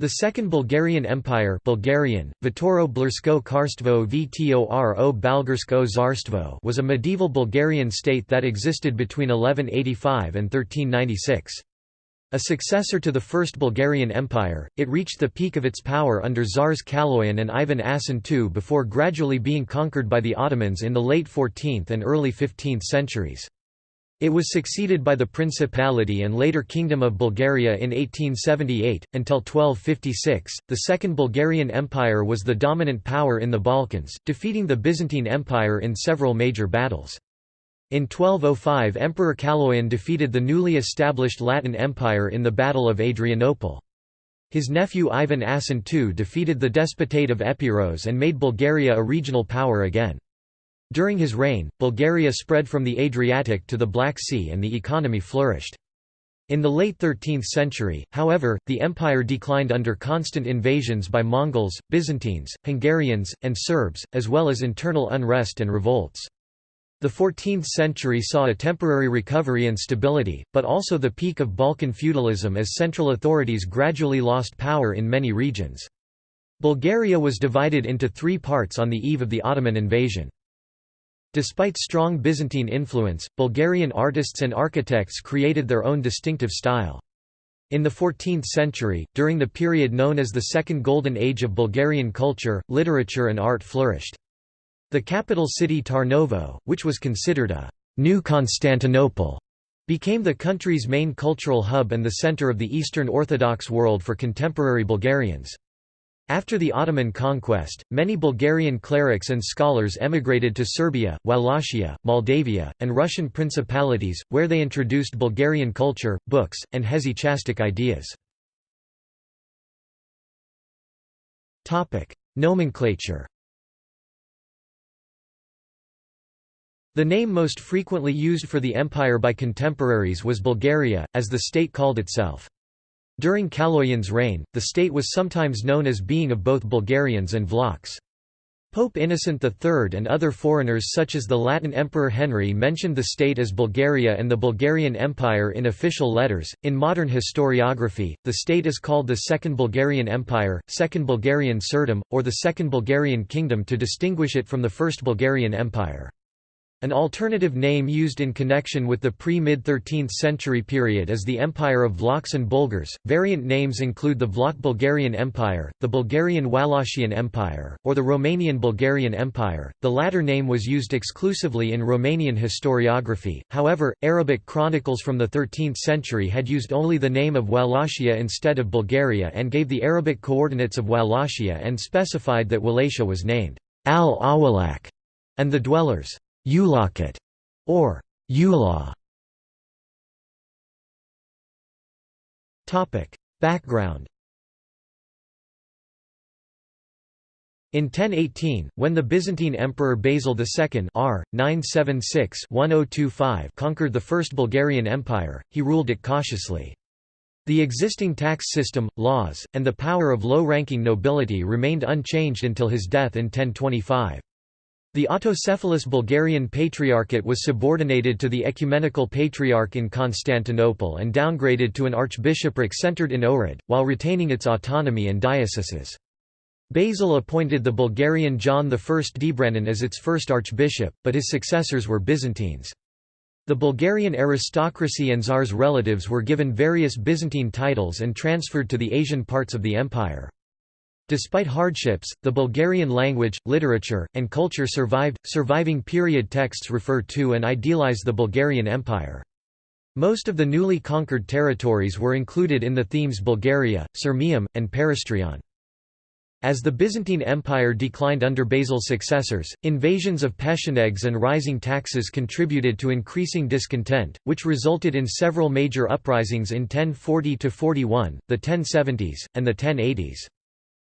The Second Bulgarian Empire Bulgarian, Vtoro Balgarsko was a medieval Bulgarian state that existed between 1185 and 1396. A successor to the First Bulgarian Empire, it reached the peak of its power under Tsars Kaloyan and Ivan Asen II before gradually being conquered by the Ottomans in the late 14th and early 15th centuries. It was succeeded by the Principality and later Kingdom of Bulgaria in 1878. Until 1256, the Second Bulgarian Empire was the dominant power in the Balkans, defeating the Byzantine Empire in several major battles. In 1205 Emperor Kaloyan defeated the newly established Latin Empire in the Battle of Adrianople. His nephew Ivan Asen II defeated the Despotate of Epirus and made Bulgaria a regional power again. During his reign, Bulgaria spread from the Adriatic to the Black Sea and the economy flourished. In the late 13th century, however, the empire declined under constant invasions by Mongols, Byzantines, Hungarians, and Serbs, as well as internal unrest and revolts. The 14th century saw a temporary recovery and stability, but also the peak of Balkan feudalism as central authorities gradually lost power in many regions. Bulgaria was divided into three parts on the eve of the Ottoman invasion. Despite strong Byzantine influence, Bulgarian artists and architects created their own distinctive style. In the 14th century, during the period known as the Second Golden Age of Bulgarian culture, literature and art flourished. The capital city Tarnovo, which was considered a «new Constantinople», became the country's main cultural hub and the center of the Eastern Orthodox world for contemporary Bulgarians. After the Ottoman conquest, many Bulgarian clerics and scholars emigrated to Serbia, Wallachia, Moldavia, and Russian principalities, where they introduced Bulgarian culture, books, and hesychastic ideas. Nomenclature The name most frequently used for the empire by contemporaries was Bulgaria, as the state called itself. During Kaloyan's reign, the state was sometimes known as being of both Bulgarians and Vlachs. Pope Innocent III and other foreigners such as the Latin Emperor Henry mentioned the state as Bulgaria and the Bulgarian Empire in official letters. In modern historiography, the state is called the Second Bulgarian Empire, Second Bulgarian Tsardom, or the Second Bulgarian Kingdom to distinguish it from the First Bulgarian Empire. An alternative name used in connection with the pre-mid-13th century period is the Empire of Vlachs and Bulgars. Variant names include the Vlach Bulgarian Empire, the Bulgarian Wallachian Empire, or the Romanian Bulgarian Empire. The latter name was used exclusively in Romanian historiography. However, Arabic chronicles from the 13th century had used only the name of Wallachia instead of Bulgaria and gave the Arabic coordinates of Wallachia and specified that Wallachia was named Al-Awalak and the dwellers Ulakat, or Ula. Topic Background In 1018, when the Byzantine Emperor Basil II R. 976-1025 conquered the First Bulgarian Empire, he ruled it cautiously. The existing tax system, laws, and the power of low-ranking nobility remained unchanged until his death in 1025. The autocephalous Bulgarian Patriarchate was subordinated to the Ecumenical Patriarch in Constantinople and downgraded to an archbishopric centered in Ohrid, while retaining its autonomy and dioceses. Basil appointed the Bulgarian John I Dbranin as its first archbishop, but his successors were Byzantines. The Bulgarian aristocracy and Tsar's relatives were given various Byzantine titles and transferred to the Asian parts of the empire. Despite hardships, the Bulgarian language, literature, and culture survived. Surviving period texts refer to and idealize the Bulgarian Empire. Most of the newly conquered territories were included in the themes Bulgaria, Sirmium, and Paristrion. As the Byzantine Empire declined under Basil's successors, invasions of Pechenegs and rising taxes contributed to increasing discontent, which resulted in several major uprisings in 1040–41, the 1070s, and the 1080s.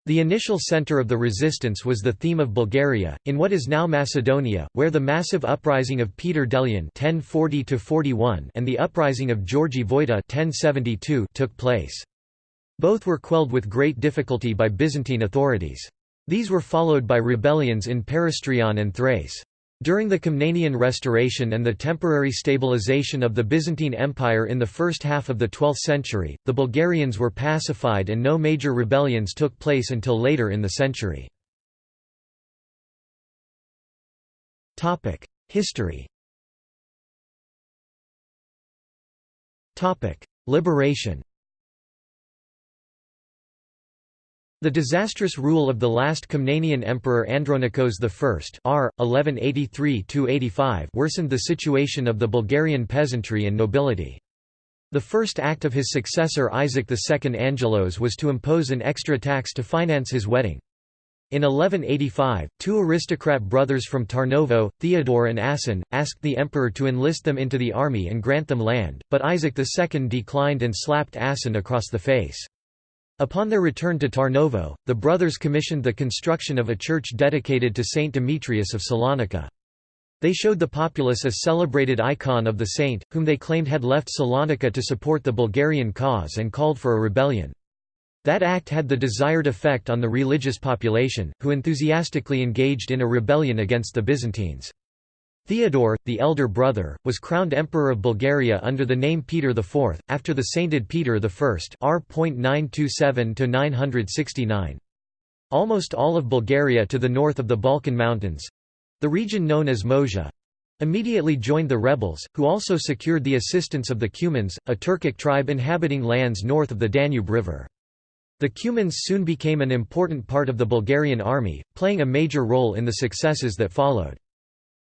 The initial center of the resistance was the theme of Bulgaria, in what is now Macedonia, where the massive uprising of Peter Delian (1040–41) and the uprising of Georgi Voita (1072) took place. Both were quelled with great difficulty by Byzantine authorities. These were followed by rebellions in Paristrion and Thrace. During the Komnenian Restoration and the temporary stabilization of the Byzantine Empire in the first half of the 12th century, the Bulgarians were pacified and no major rebellions took place until later in the century. History Liberation The disastrous rule of the last Komnenian emperor Andronikos I r. 1183 worsened the situation of the Bulgarian peasantry and nobility. The first act of his successor Isaac II Angelos was to impose an extra tax to finance his wedding. In 1185, two aristocrat brothers from Tarnovo, Theodore and Asen, asked the emperor to enlist them into the army and grant them land, but Isaac II declined and slapped Asen across the face. Upon their return to Tarnovo, the brothers commissioned the construction of a church dedicated to Saint Demetrius of Salonika. They showed the populace a celebrated icon of the saint, whom they claimed had left Salonika to support the Bulgarian cause and called for a rebellion. That act had the desired effect on the religious population, who enthusiastically engaged in a rebellion against the Byzantines. Theodore, the elder brother, was crowned Emperor of Bulgaria under the name Peter IV, after the sainted Peter I r. 927 Almost all of Bulgaria to the north of the Balkan Mountains—the region known as Moesia, immediately joined the rebels, who also secured the assistance of the Cumans, a Turkic tribe inhabiting lands north of the Danube River. The Cumans soon became an important part of the Bulgarian army, playing a major role in the successes that followed.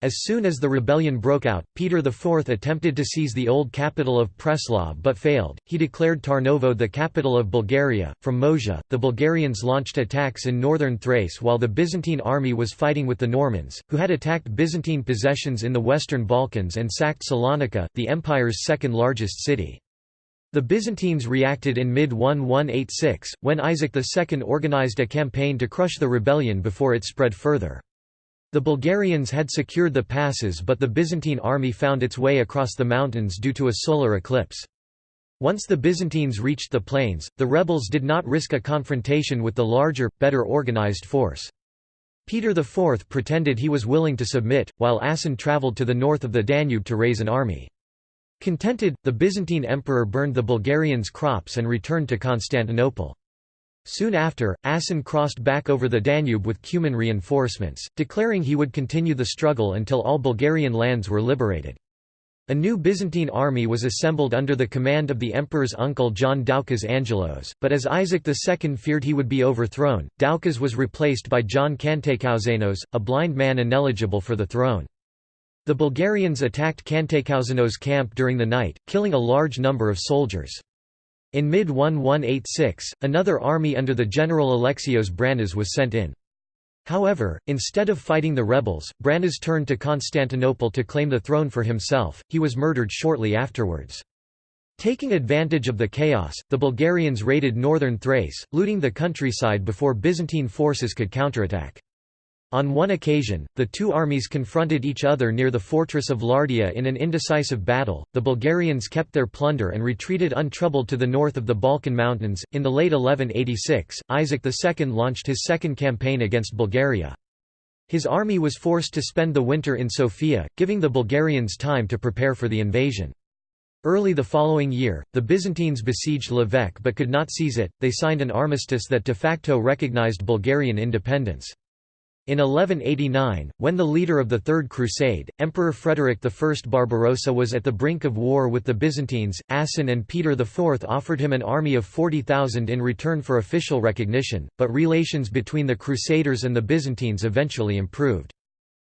As soon as the rebellion broke out, Peter IV attempted to seize the old capital of Preslav but failed. He declared Tarnovo the capital of Bulgaria. From Moesia, the Bulgarians launched attacks in northern Thrace while the Byzantine army was fighting with the Normans, who had attacked Byzantine possessions in the Western Balkans and sacked Salonika, the empire's second largest city. The Byzantines reacted in mid-1186, when Isaac II organized a campaign to crush the rebellion before it spread further. The Bulgarians had secured the passes but the Byzantine army found its way across the mountains due to a solar eclipse. Once the Byzantines reached the plains, the rebels did not risk a confrontation with the larger, better organized force. Peter IV pretended he was willing to submit, while Asen travelled to the north of the Danube to raise an army. Contented, the Byzantine emperor burned the Bulgarians' crops and returned to Constantinople. Soon after, Asen crossed back over the Danube with Cuman reinforcements, declaring he would continue the struggle until all Bulgarian lands were liberated. A new Byzantine army was assembled under the command of the emperor's uncle John Doukas Angelos, but as Isaac II feared he would be overthrown, Doukas was replaced by John Kantakouzenos, a blind man ineligible for the throne. The Bulgarians attacked Kantakouzenos' camp during the night, killing a large number of soldiers. In mid-1186, another army under the general Alexios Branas was sent in. However, instead of fighting the rebels, Branas turned to Constantinople to claim the throne for himself, he was murdered shortly afterwards. Taking advantage of the chaos, the Bulgarians raided northern Thrace, looting the countryside before Byzantine forces could counterattack. On one occasion, the two armies confronted each other near the fortress of Lardia in an indecisive battle. The Bulgarians kept their plunder and retreated untroubled to the north of the Balkan Mountains. In the late 1186, Isaac II launched his second campaign against Bulgaria. His army was forced to spend the winter in Sofia, giving the Bulgarians time to prepare for the invasion. Early the following year, the Byzantines besieged Lovech but could not seize it, they signed an armistice that de facto recognized Bulgarian independence. In 1189, when the leader of the Third Crusade, Emperor Frederick I Barbarossa was at the brink of war with the Byzantines, Asen and Peter IV offered him an army of 40,000 in return for official recognition, but relations between the Crusaders and the Byzantines eventually improved.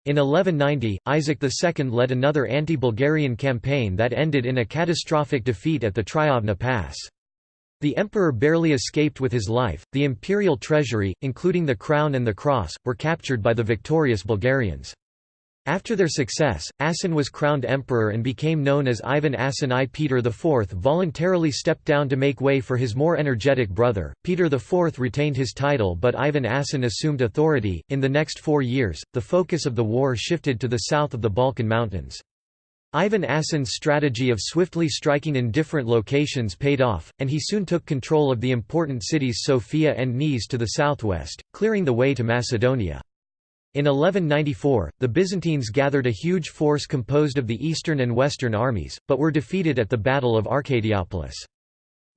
In 1190, Isaac II led another anti-Bulgarian campaign that ended in a catastrophic defeat at the Triavna Pass. The emperor barely escaped with his life. The imperial treasury, including the crown and the cross, were captured by the victorious Bulgarians. After their success, Asen was crowned emperor and became known as Ivan Asen I. Peter IV voluntarily stepped down to make way for his more energetic brother. Peter IV retained his title but Ivan Asen assumed authority. In the next four years, the focus of the war shifted to the south of the Balkan Mountains. Ivan Asen's strategy of swiftly striking in different locations paid off, and he soon took control of the important cities Sofia and Niš to the southwest, clearing the way to Macedonia. In 1194, the Byzantines gathered a huge force composed of the eastern and western armies, but were defeated at the Battle of Arcadiopolis.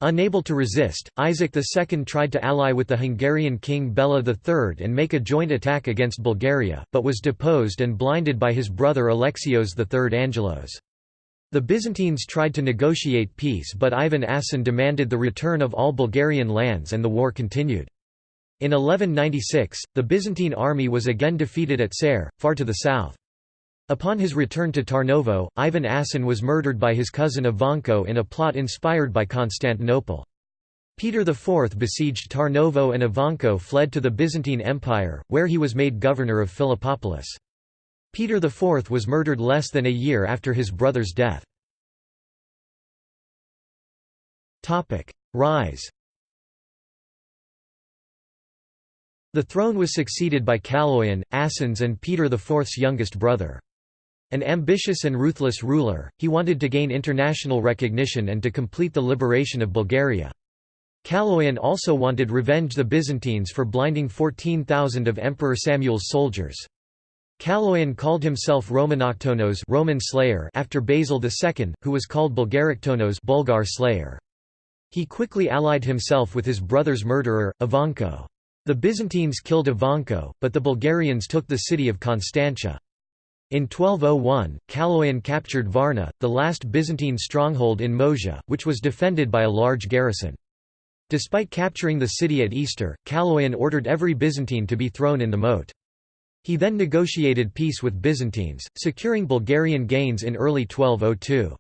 Unable to resist, Isaac II tried to ally with the Hungarian king Bela III and make a joint attack against Bulgaria, but was deposed and blinded by his brother Alexios III Angelos. The Byzantines tried to negotiate peace but Ivan Asen demanded the return of all Bulgarian lands and the war continued. In 1196, the Byzantine army was again defeated at Ser, far to the south. Upon his return to Tarnovo, Ivan Asen was murdered by his cousin Ivanko in a plot inspired by Constantinople. Peter IV besieged Tarnovo and Ivanko fled to the Byzantine Empire, where he was made governor of Philippopolis. Peter IV was murdered less than a year after his brother's death. Rise The throne was succeeded by Kaloyan, Asen's and Peter IV's youngest brother. An ambitious and ruthless ruler, he wanted to gain international recognition and to complete the liberation of Bulgaria. Kaloyan also wanted revenge the Byzantines for blinding 14,000 of Emperor Samuel's soldiers. Kaloyan called himself Romanoktonos Roman slayer after Basil II, who was called Bulgaroktonos Bulgar slayer. He quickly allied himself with his brother's murderer, Ivanko. The Byzantines killed Ivanko, but the Bulgarians took the city of Constantia. In 1201, Kaloyan captured Varna, the last Byzantine stronghold in Moesia, which was defended by a large garrison. Despite capturing the city at Easter, Kaloyan ordered every Byzantine to be thrown in the moat. He then negotiated peace with Byzantines, securing Bulgarian gains in early 1202.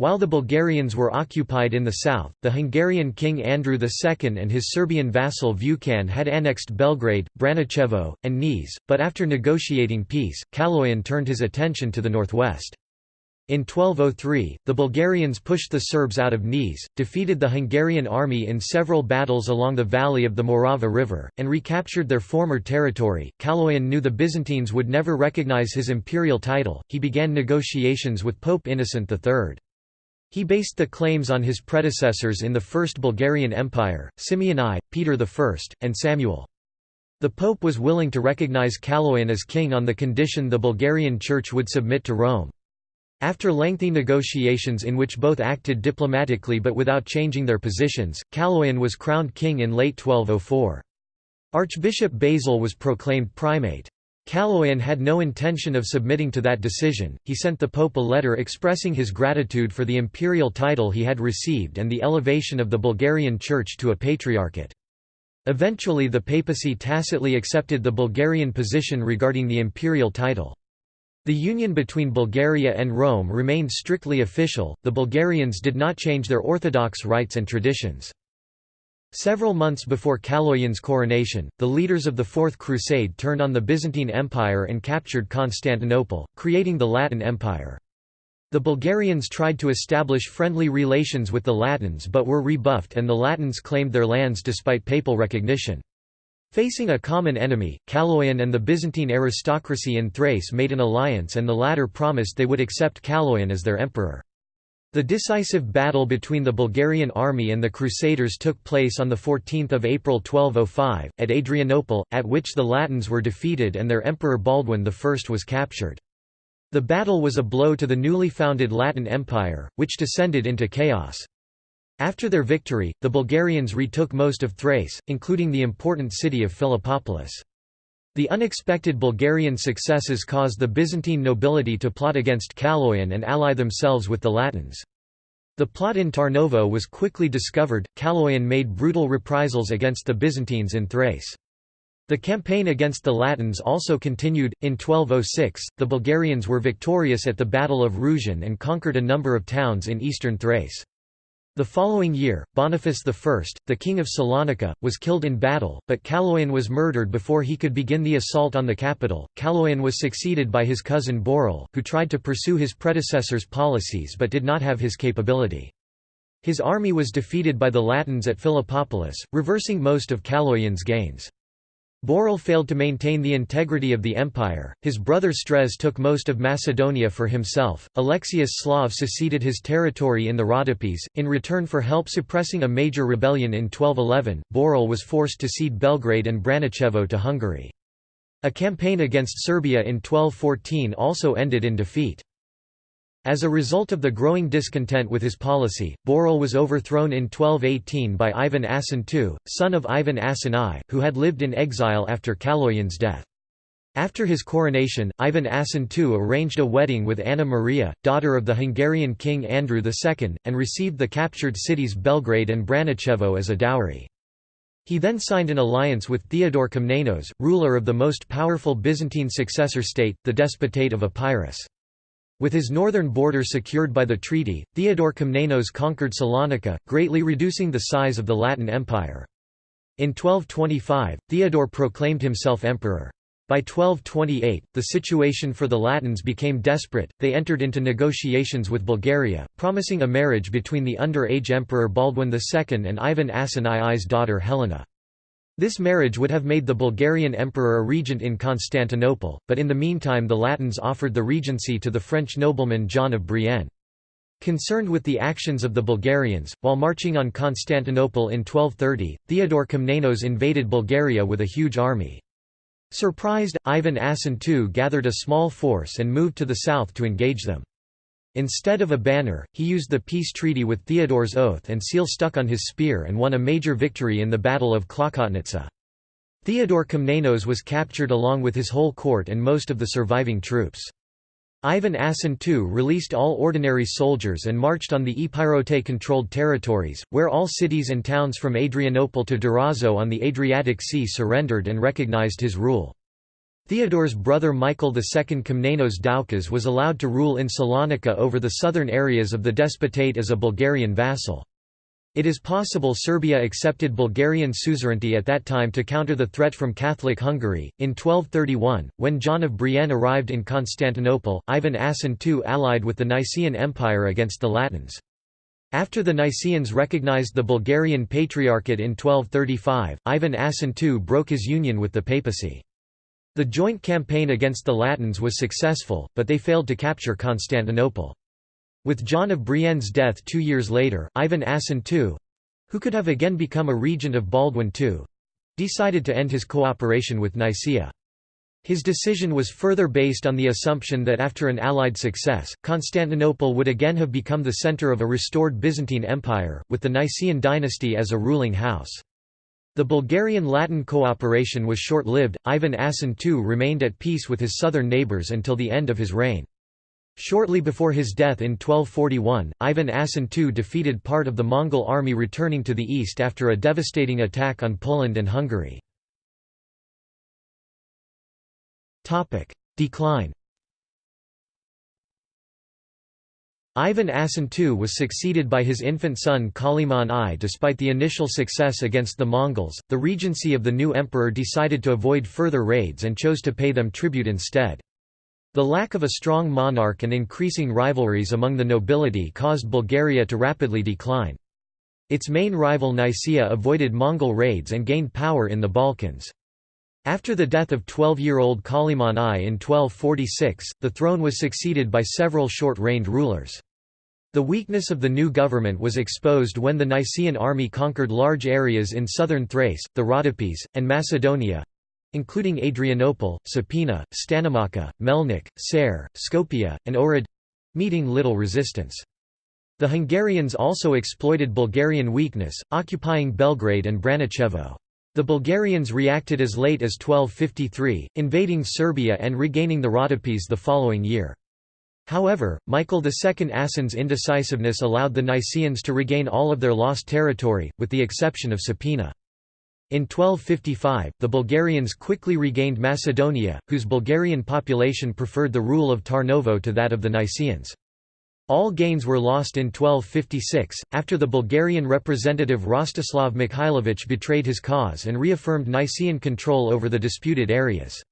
While the Bulgarians were occupied in the south, the Hungarian king Andrew II and his Serbian vassal Vukan had annexed Belgrade, Braničevo, and Niš, but after negotiating peace, Kaloyan turned his attention to the northwest. In 1203, the Bulgarians pushed the Serbs out of Niš, defeated the Hungarian army in several battles along the valley of the Morava River, and recaptured their former territory. Kaloyan knew the Byzantines would never recognize his imperial title, he began negotiations with Pope Innocent III. He based the claims on his predecessors in the First Bulgarian Empire, Simeon I, Peter I, and Samuel. The Pope was willing to recognize Kaloyan as king on the condition the Bulgarian Church would submit to Rome. After lengthy negotiations in which both acted diplomatically but without changing their positions, Kaloyan was crowned king in late 1204. Archbishop Basil was proclaimed primate. Kaloyan had no intention of submitting to that decision, he sent the Pope a letter expressing his gratitude for the imperial title he had received and the elevation of the Bulgarian Church to a patriarchate. Eventually the papacy tacitly accepted the Bulgarian position regarding the imperial title. The union between Bulgaria and Rome remained strictly official, the Bulgarians did not change their orthodox rites and traditions. Several months before Kaloyan's coronation, the leaders of the Fourth Crusade turned on the Byzantine Empire and captured Constantinople, creating the Latin Empire. The Bulgarians tried to establish friendly relations with the Latins but were rebuffed and the Latins claimed their lands despite papal recognition. Facing a common enemy, Kaloyan and the Byzantine aristocracy in Thrace made an alliance and the latter promised they would accept Kaloyan as their emperor. The decisive battle between the Bulgarian army and the Crusaders took place on 14 April 1205, at Adrianople, at which the Latins were defeated and their emperor Baldwin I was captured. The battle was a blow to the newly founded Latin Empire, which descended into chaos. After their victory, the Bulgarians retook most of Thrace, including the important city of Philippopolis. The unexpected Bulgarian successes caused the Byzantine nobility to plot against Kaloyan and ally themselves with the Latins. The plot in Tarnovo was quickly discovered, Kaloyan made brutal reprisals against the Byzantines in Thrace. The campaign against the Latins also continued. In 1206, the Bulgarians were victorious at the Battle of Rusion and conquered a number of towns in eastern Thrace. The following year, Boniface I, the king of Salonika, was killed in battle, but Kaloyan was murdered before he could begin the assault on the capital. Kaloyan was succeeded by his cousin Boril, who tried to pursue his predecessor's policies but did not have his capability. His army was defeated by the Latins at Philippopolis, reversing most of Kaloyan's gains. Boril failed to maintain the integrity of the empire, his brother Strez took most of Macedonia for himself, Alexius Slav seceded his territory in the Rhodopes. In return for help suppressing a major rebellion in 1211, Boril was forced to cede Belgrade and Braničevo to Hungary. A campaign against Serbia in 1214 also ended in defeat. As a result of the growing discontent with his policy, Boril was overthrown in 1218 by Ivan Asen II, son of Ivan Asen I, who had lived in exile after Kaloyan's death. After his coronation, Ivan Asen II arranged a wedding with Anna Maria, daughter of the Hungarian king Andrew II, and received the captured cities Belgrade and Braničevo as a dowry. He then signed an alliance with Theodore Komnenos, ruler of the most powerful Byzantine successor state, the Despotate of Epirus. With his northern border secured by the treaty, Theodore Komnenos conquered Salonika, greatly reducing the size of the Latin Empire. In 1225, Theodore proclaimed himself emperor. By 1228, the situation for the Latins became desperate, they entered into negotiations with Bulgaria, promising a marriage between the underage Emperor Baldwin II and Ivan Asen II's daughter Helena. This marriage would have made the Bulgarian emperor a regent in Constantinople, but in the meantime the Latins offered the regency to the French nobleman John of Brienne. Concerned with the actions of the Bulgarians, while marching on Constantinople in 1230, Theodore Komnenos invaded Bulgaria with a huge army. Surprised, Ivan Asen II gathered a small force and moved to the south to engage them. Instead of a banner, he used the peace treaty with Theodore's oath and seal stuck on his spear and won a major victory in the Battle of Klokotnitsa. Theodore Komnenos was captured along with his whole court and most of the surviving troops. Ivan Asen II released all ordinary soldiers and marched on the Epirote-controlled territories, where all cities and towns from Adrianople to Durazzo on the Adriatic Sea surrendered and recognized his rule. Theodore's brother Michael II Komnenos Doukas was allowed to rule in Salonika over the southern areas of the despotate as a Bulgarian vassal. It is possible Serbia accepted Bulgarian suzerainty at that time to counter the threat from Catholic Hungary. In 1231, when John of Brienne arrived in Constantinople, Ivan Asen II allied with the Nicaean Empire against the Latins. After the Nicaeans recognized the Bulgarian Patriarchate in 1235, Ivan Asen II broke his union with the papacy. The joint campaign against the Latins was successful, but they failed to capture Constantinople. With John of Brienne's death two years later, Ivan Asen II—who could have again become a regent of Baldwin II—decided to end his cooperation with Nicaea. His decision was further based on the assumption that after an Allied success, Constantinople would again have become the center of a restored Byzantine Empire, with the Nicaean dynasty as a ruling house. The Bulgarian-Latin cooperation was short-lived, Ivan Asen II remained at peace with his southern neighbours until the end of his reign. Shortly before his death in 1241, Ivan Asen II defeated part of the Mongol army returning to the east after a devastating attack on Poland and Hungary. Decline Ivan Asen II was succeeded by his infant son Kaliman I. Despite the initial success against the Mongols, the regency of the new emperor decided to avoid further raids and chose to pay them tribute instead. The lack of a strong monarch and increasing rivalries among the nobility caused Bulgaria to rapidly decline. Its main rival Nicaea avoided Mongol raids and gained power in the Balkans. After the death of 12-year-old Kaliman I in 1246, the throne was succeeded by several short-reigned rulers. The weakness of the new government was exposed when the Nicaean army conquered large areas in southern Thrace, the Rhodopes, and Macedonia—including Adrianople, Sapina, Stanimaka, Melnik, Ser, Skopje, and Ohrid—meeting little resistance. The Hungarians also exploited Bulgarian weakness, occupying Belgrade and Braničevo. The Bulgarians reacted as late as 1253, invading Serbia and regaining the Rhodopes the following year. However, Michael II Asen's indecisiveness allowed the Nicaeans to regain all of their lost territory, with the exception of Sapina. In 1255, the Bulgarians quickly regained Macedonia, whose Bulgarian population preferred the rule of Tarnovo to that of the Nicaeans. All gains were lost in 1256, after the Bulgarian representative Rostislav Mikhailovich betrayed his cause and reaffirmed Nicaean control over the disputed areas.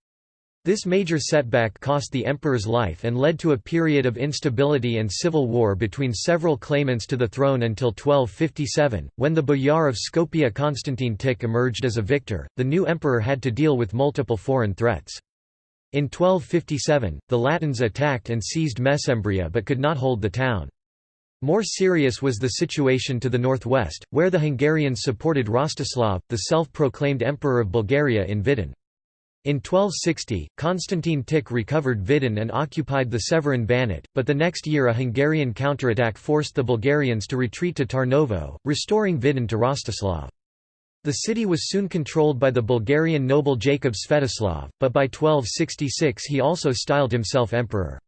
This major setback cost the emperor's life and led to a period of instability and civil war between several claimants to the throne until 1257, when the boyar of Skopje Constantine Tik emerged as a victor. The new emperor had to deal with multiple foreign threats. In 1257, the Latins attacked and seized Mesembria but could not hold the town. More serious was the situation to the northwest, where the Hungarians supported Rostislav, the self-proclaimed Emperor of Bulgaria in Vidin. In 1260, Constantine Tik recovered Vidin and occupied the Severin Banat, but the next year a Hungarian counterattack forced the Bulgarians to retreat to Tarnovo, restoring Vidin to Rostislav. The city was soon controlled by the Bulgarian noble Jacob Svetoslav, but by 1266 he also styled himself emperor.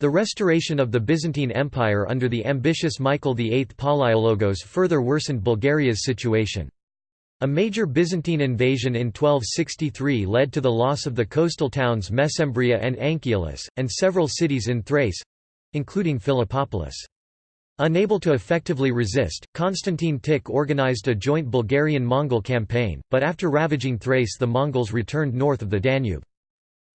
The restoration of the Byzantine Empire under the ambitious Michael VIII Palaiologos further worsened Bulgaria's situation. A major Byzantine invasion in 1263 led to the loss of the coastal towns Mesembria and Anchialus, and several cities in Thrace—including Philippopolis. Unable to effectively resist, Constantine Tik organized a joint Bulgarian-Mongol campaign, but after ravaging Thrace the Mongols returned north of the Danube.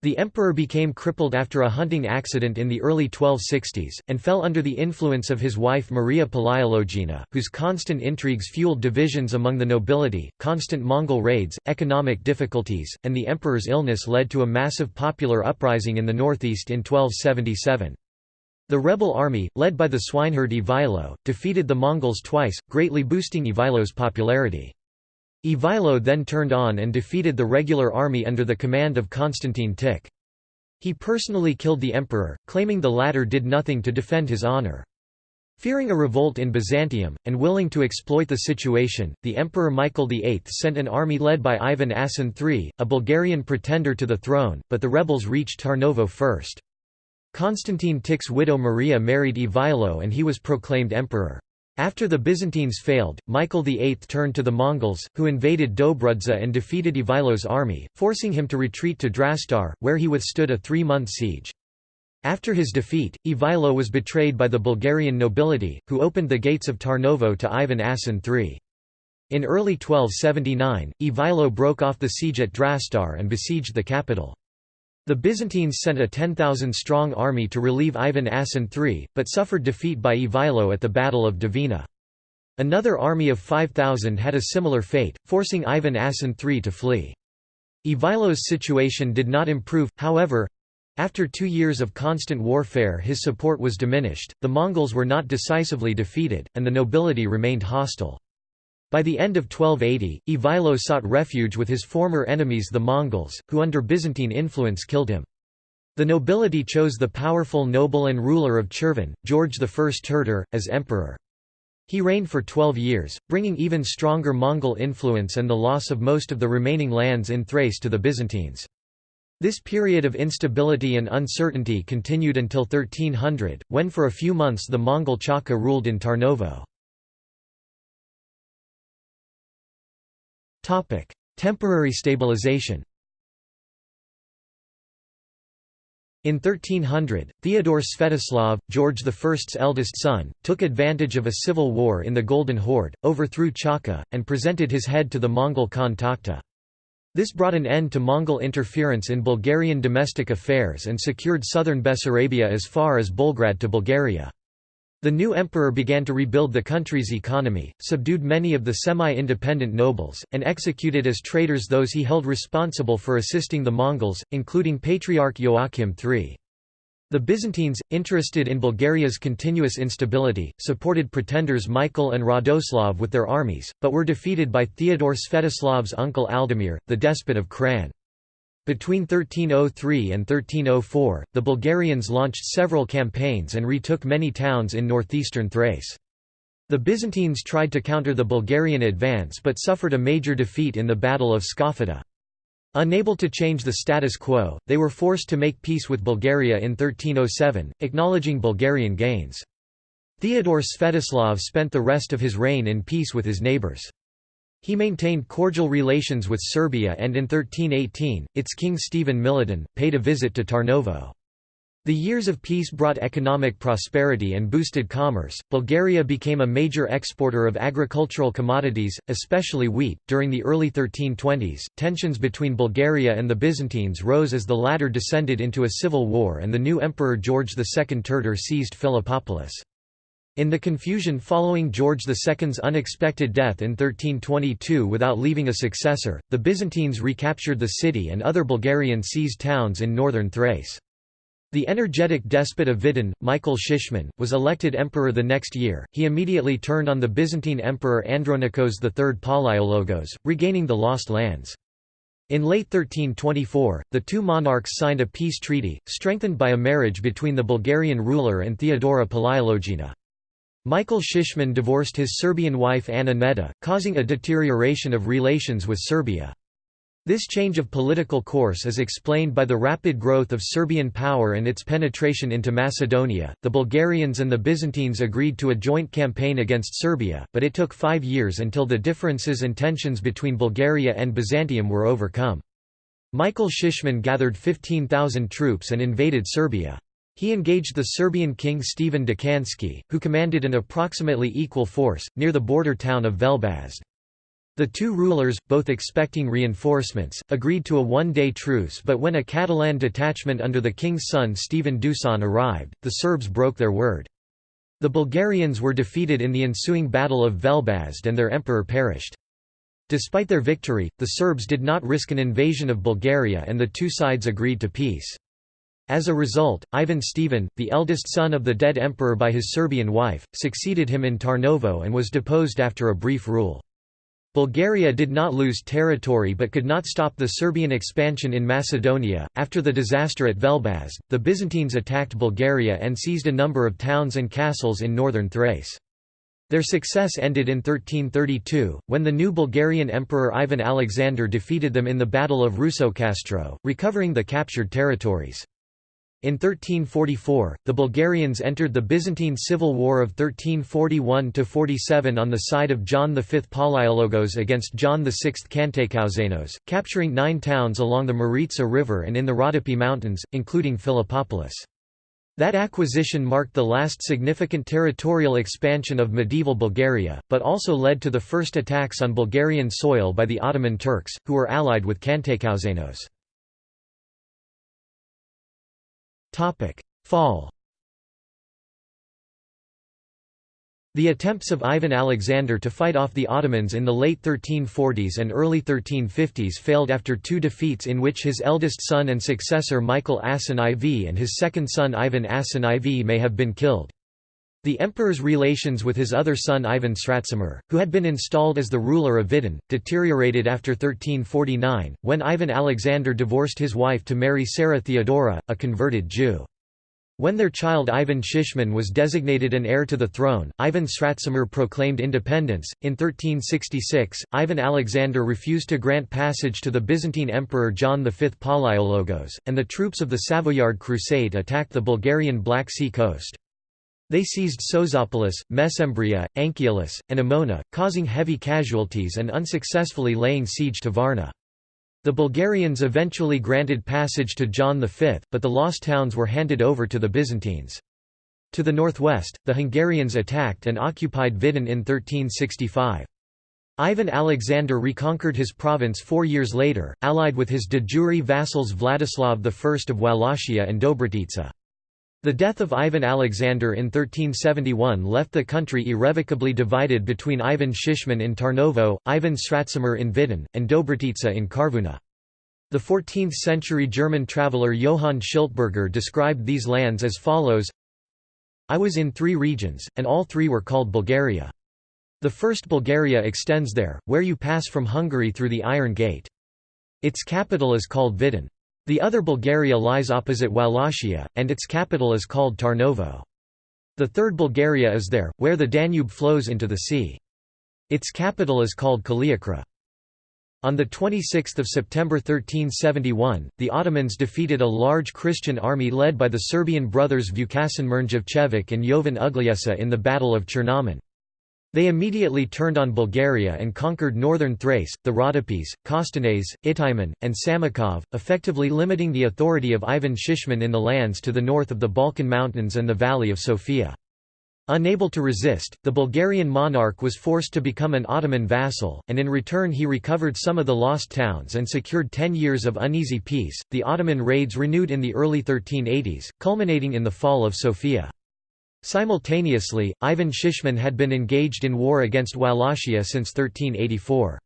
The emperor became crippled after a hunting accident in the early 1260s, and fell under the influence of his wife Maria Palaiologina, whose constant intrigues fueled divisions among the nobility, constant Mongol raids, economic difficulties, and the emperor's illness led to a massive popular uprising in the northeast in 1277. The rebel army, led by the swineherd Ivailo, defeated the Mongols twice, greatly boosting Ivailo's popularity. Ivailo then turned on and defeated the regular army under the command of Constantine Tik. He personally killed the emperor, claiming the latter did nothing to defend his honor. Fearing a revolt in Byzantium, and willing to exploit the situation, the Emperor Michael VIII sent an army led by Ivan Asen III, a Bulgarian pretender to the throne, but the rebels reached Tarnovo first. Constantine Tik's widow Maria married Ivailo and he was proclaimed emperor. After the Byzantines failed, Michael VIII turned to the Mongols, who invaded Dobrudza and defeated Ivailo's army, forcing him to retreat to Drastar, where he withstood a three-month siege. After his defeat, Ivailo was betrayed by the Bulgarian nobility, who opened the gates of Tarnovo to Ivan Asen III. In early 1279, Ivailo broke off the siege at Drastar and besieged the capital. The Byzantines sent a 10,000-strong army to relieve Ivan Asen III, but suffered defeat by Ivailo at the Battle of Devina. Another army of 5,000 had a similar fate, forcing Ivan Asen III to flee. Ivailo's situation did not improve, however. After two years of constant warfare his support was diminished, the Mongols were not decisively defeated, and the nobility remained hostile. By the end of 1280, Ivailo sought refuge with his former enemies the Mongols, who under Byzantine influence killed him. The nobility chose the powerful noble and ruler of Cherven, George I Terter, as emperor. He reigned for twelve years, bringing even stronger Mongol influence and the loss of most of the remaining lands in Thrace to the Byzantines. This period of instability and uncertainty continued until 1300, when for a few months the Mongol Chaka ruled in Tarnovo. Topic: Temporary stabilization. In 1300, Theodore Svetoslav, George I's eldest son, took advantage of a civil war in the Golden Horde, overthrew Chaka, and presented his head to the Mongol Khan Takhta. This brought an end to Mongol interference in Bulgarian domestic affairs and secured southern Bessarabia as far as Bulgrad to Bulgaria. The new emperor began to rebuild the country's economy, subdued many of the semi-independent nobles, and executed as traitors those he held responsible for assisting the Mongols, including Patriarch Joachim III. The Byzantines, interested in Bulgaria's continuous instability, supported pretenders Michael and Radoslav with their armies, but were defeated by Theodore Svetoslav's uncle Eltimir, the despot of Kran. Between 1303 and 1304, the Bulgarians launched several campaigns and retook many towns in northeastern Thrace. The Byzantines tried to counter the Bulgarian advance but suffered a major defeat in the Battle of Skafida. Unable to change the status quo, they were forced to make peace with Bulgaria in 1307, acknowledging Bulgarian gains. Theodore Svetoslav spent the rest of his reign in peace with his neighbours. He maintained cordial relations with Serbia and in 1318, its king Stephen Milutin, paid a visit to Tarnovo. The years of peace brought economic prosperity and boosted commerce. Bulgaria became a major exporter of agricultural commodities, especially wheat. During the early 1320s, tensions between Bulgaria and the Byzantines rose as the latter descended into a civil war and the new emperor George II Terter seized Philippopolis. In the confusion following George II's unexpected death in 1322 without leaving a successor, the Byzantines recaptured the city and other Bulgarian seized towns in northern Thrace. The energetic despot of Vidin, Michael Shishman, was elected emperor the next year. He immediately turned on the Byzantine emperor Andronikos III Palaiologos, regaining the lost lands. In late 1324, the two monarchs signed a peace treaty, strengthened by a marriage between the Bulgarian ruler and Theodora Palaiologina. Michael Shishman divorced his Serbian wife Anna Neda, causing a deterioration of relations with Serbia. This change of political course is explained by the rapid growth of Serbian power and its penetration into Macedonia. The Bulgarians and the Byzantines agreed to a joint campaign against Serbia, but it took five years until the differences and tensions between Bulgaria and Byzantium were overcome. Michael Shishman gathered 15,000 troops and invaded Serbia. He engaged the Serbian king Stephen Dekanski, who commanded an approximately equal force, near the border town of Velbazd. The two rulers, both expecting reinforcements, agreed to a one-day truce but when a Catalan detachment under the king's son Stephen Dusan arrived, the Serbs broke their word. The Bulgarians were defeated in the ensuing Battle of Velbazd and their emperor perished. Despite their victory, the Serbs did not risk an invasion of Bulgaria and the two sides agreed to peace. As a result, Ivan Stephen, the eldest son of the dead emperor by his Serbian wife, succeeded him in Tarnovo and was deposed after a brief rule. Bulgaria did not lose territory but could not stop the Serbian expansion in Macedonia. After the disaster at Velbazd, the Byzantines attacked Bulgaria and seized a number of towns and castles in northern Thrace. Their success ended in 1332, when the new Bulgarian Emperor Ivan Alexander defeated them in the Battle of Rusokastro, recovering the captured territories. In 1344, the Bulgarians entered the Byzantine Civil War of 1341–47 on the side of John V Palaiologos against John VI Kantakouzenos, capturing nine towns along the Maritsa River and in the Rodopi Mountains, including Philippopolis. That acquisition marked the last significant territorial expansion of medieval Bulgaria, but also led to the first attacks on Bulgarian soil by the Ottoman Turks, who were allied with Kantakouzenos. Fall The attempts of Ivan Alexander to fight off the Ottomans in the late 1340s and early 1350s failed after two defeats in which his eldest son and successor Michael Asen IV and his second son Ivan Asen IV may have been killed. The emperor's relations with his other son Ivan Sratsimir, who had been installed as the ruler of Vidin, deteriorated after 1349, when Ivan Alexander divorced his wife to marry Sarah Theodora, a converted Jew. When their child Ivan Shishman was designated an heir to the throne, Ivan Sratsimir proclaimed independence. In 1366, Ivan Alexander refused to grant passage to the Byzantine Emperor John V Palaiologos, and the troops of the Savoyard Crusade attacked the Bulgarian Black Sea coast. They seized Sozopolis, Mesembria, Anchialus, and Emona, causing heavy casualties and unsuccessfully laying siege to Varna. The Bulgarians eventually granted passage to John V, but the lost towns were handed over to the Byzantines. To the northwest, the Hungarians attacked and occupied Vidin in 1365. Ivan Alexander reconquered his province four years later, allied with his de jure vassals Vladislav I of Wallachia and Dobrotica. The death of Ivan Alexander in 1371 left the country irrevocably divided between Ivan Shishman in Tarnovo, Ivan Sratsimir in Vidin, and Dobrotica in Karvuna. The 14th-century German traveller Johann Schiltberger described these lands as follows I was in three regions, and all three were called Bulgaria. The first Bulgaria extends there, where you pass from Hungary through the Iron Gate. Its capital is called Vidin. The other Bulgaria lies opposite Wallachia, and its capital is called Tarnovo. The third Bulgaria is there, where the Danube flows into the sea. Its capital is called Kaliakra. On 26 September 1371, the Ottomans defeated a large Christian army led by the Serbian brothers Vukasin Mrnjavcevic and Jovan Ugljesa in the Battle of Chernomen. They immediately turned on Bulgaria and conquered northern Thrace, the Rhodopes, Kostenets, Ihtiman, and Samokov, effectively limiting the authority of Ivan Shishman in the lands to the north of the Balkan Mountains and the Valley of Sofia. Unable to resist, the Bulgarian monarch was forced to become an Ottoman vassal, and in return he recovered some of the lost towns and secured ten years of uneasy peace. The Ottoman raids renewed in the early 1380s, culminating in the fall of Sofia. Simultaneously, Ivan Shishman had been engaged in war against Wallachia since 1384.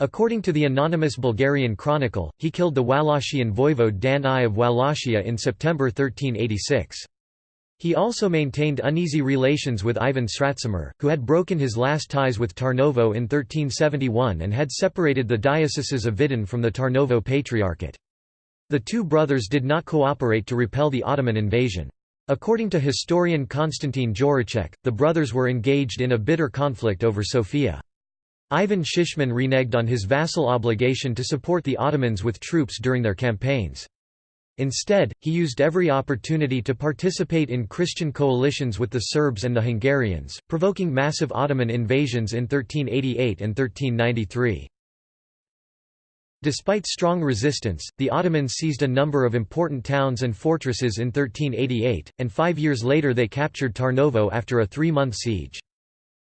According to the anonymous Bulgarian chronicle, he killed the Wallachian voivode Dan I of Wallachia in September 1386. He also maintained uneasy relations with Ivan Sratsimir, who had broken his last ties with Tarnovo in 1371 and had separated the dioceses of Vidin from the Tarnovo Patriarchate. The two brothers did not cooperate to repel the Ottoman invasion. According to historian Konstantin Jireček, the brothers were engaged in a bitter conflict over Sofia. Ivan Shishman reneged on his vassal obligation to support the Ottomans with troops during their campaigns. Instead, he used every opportunity to participate in Christian coalitions with the Serbs and the Hungarians, provoking massive Ottoman invasions in 1388 and 1393. Despite strong resistance, the Ottomans seized a number of important towns and fortresses in 1388, and five years later they captured Tarnovo after a three-month siege.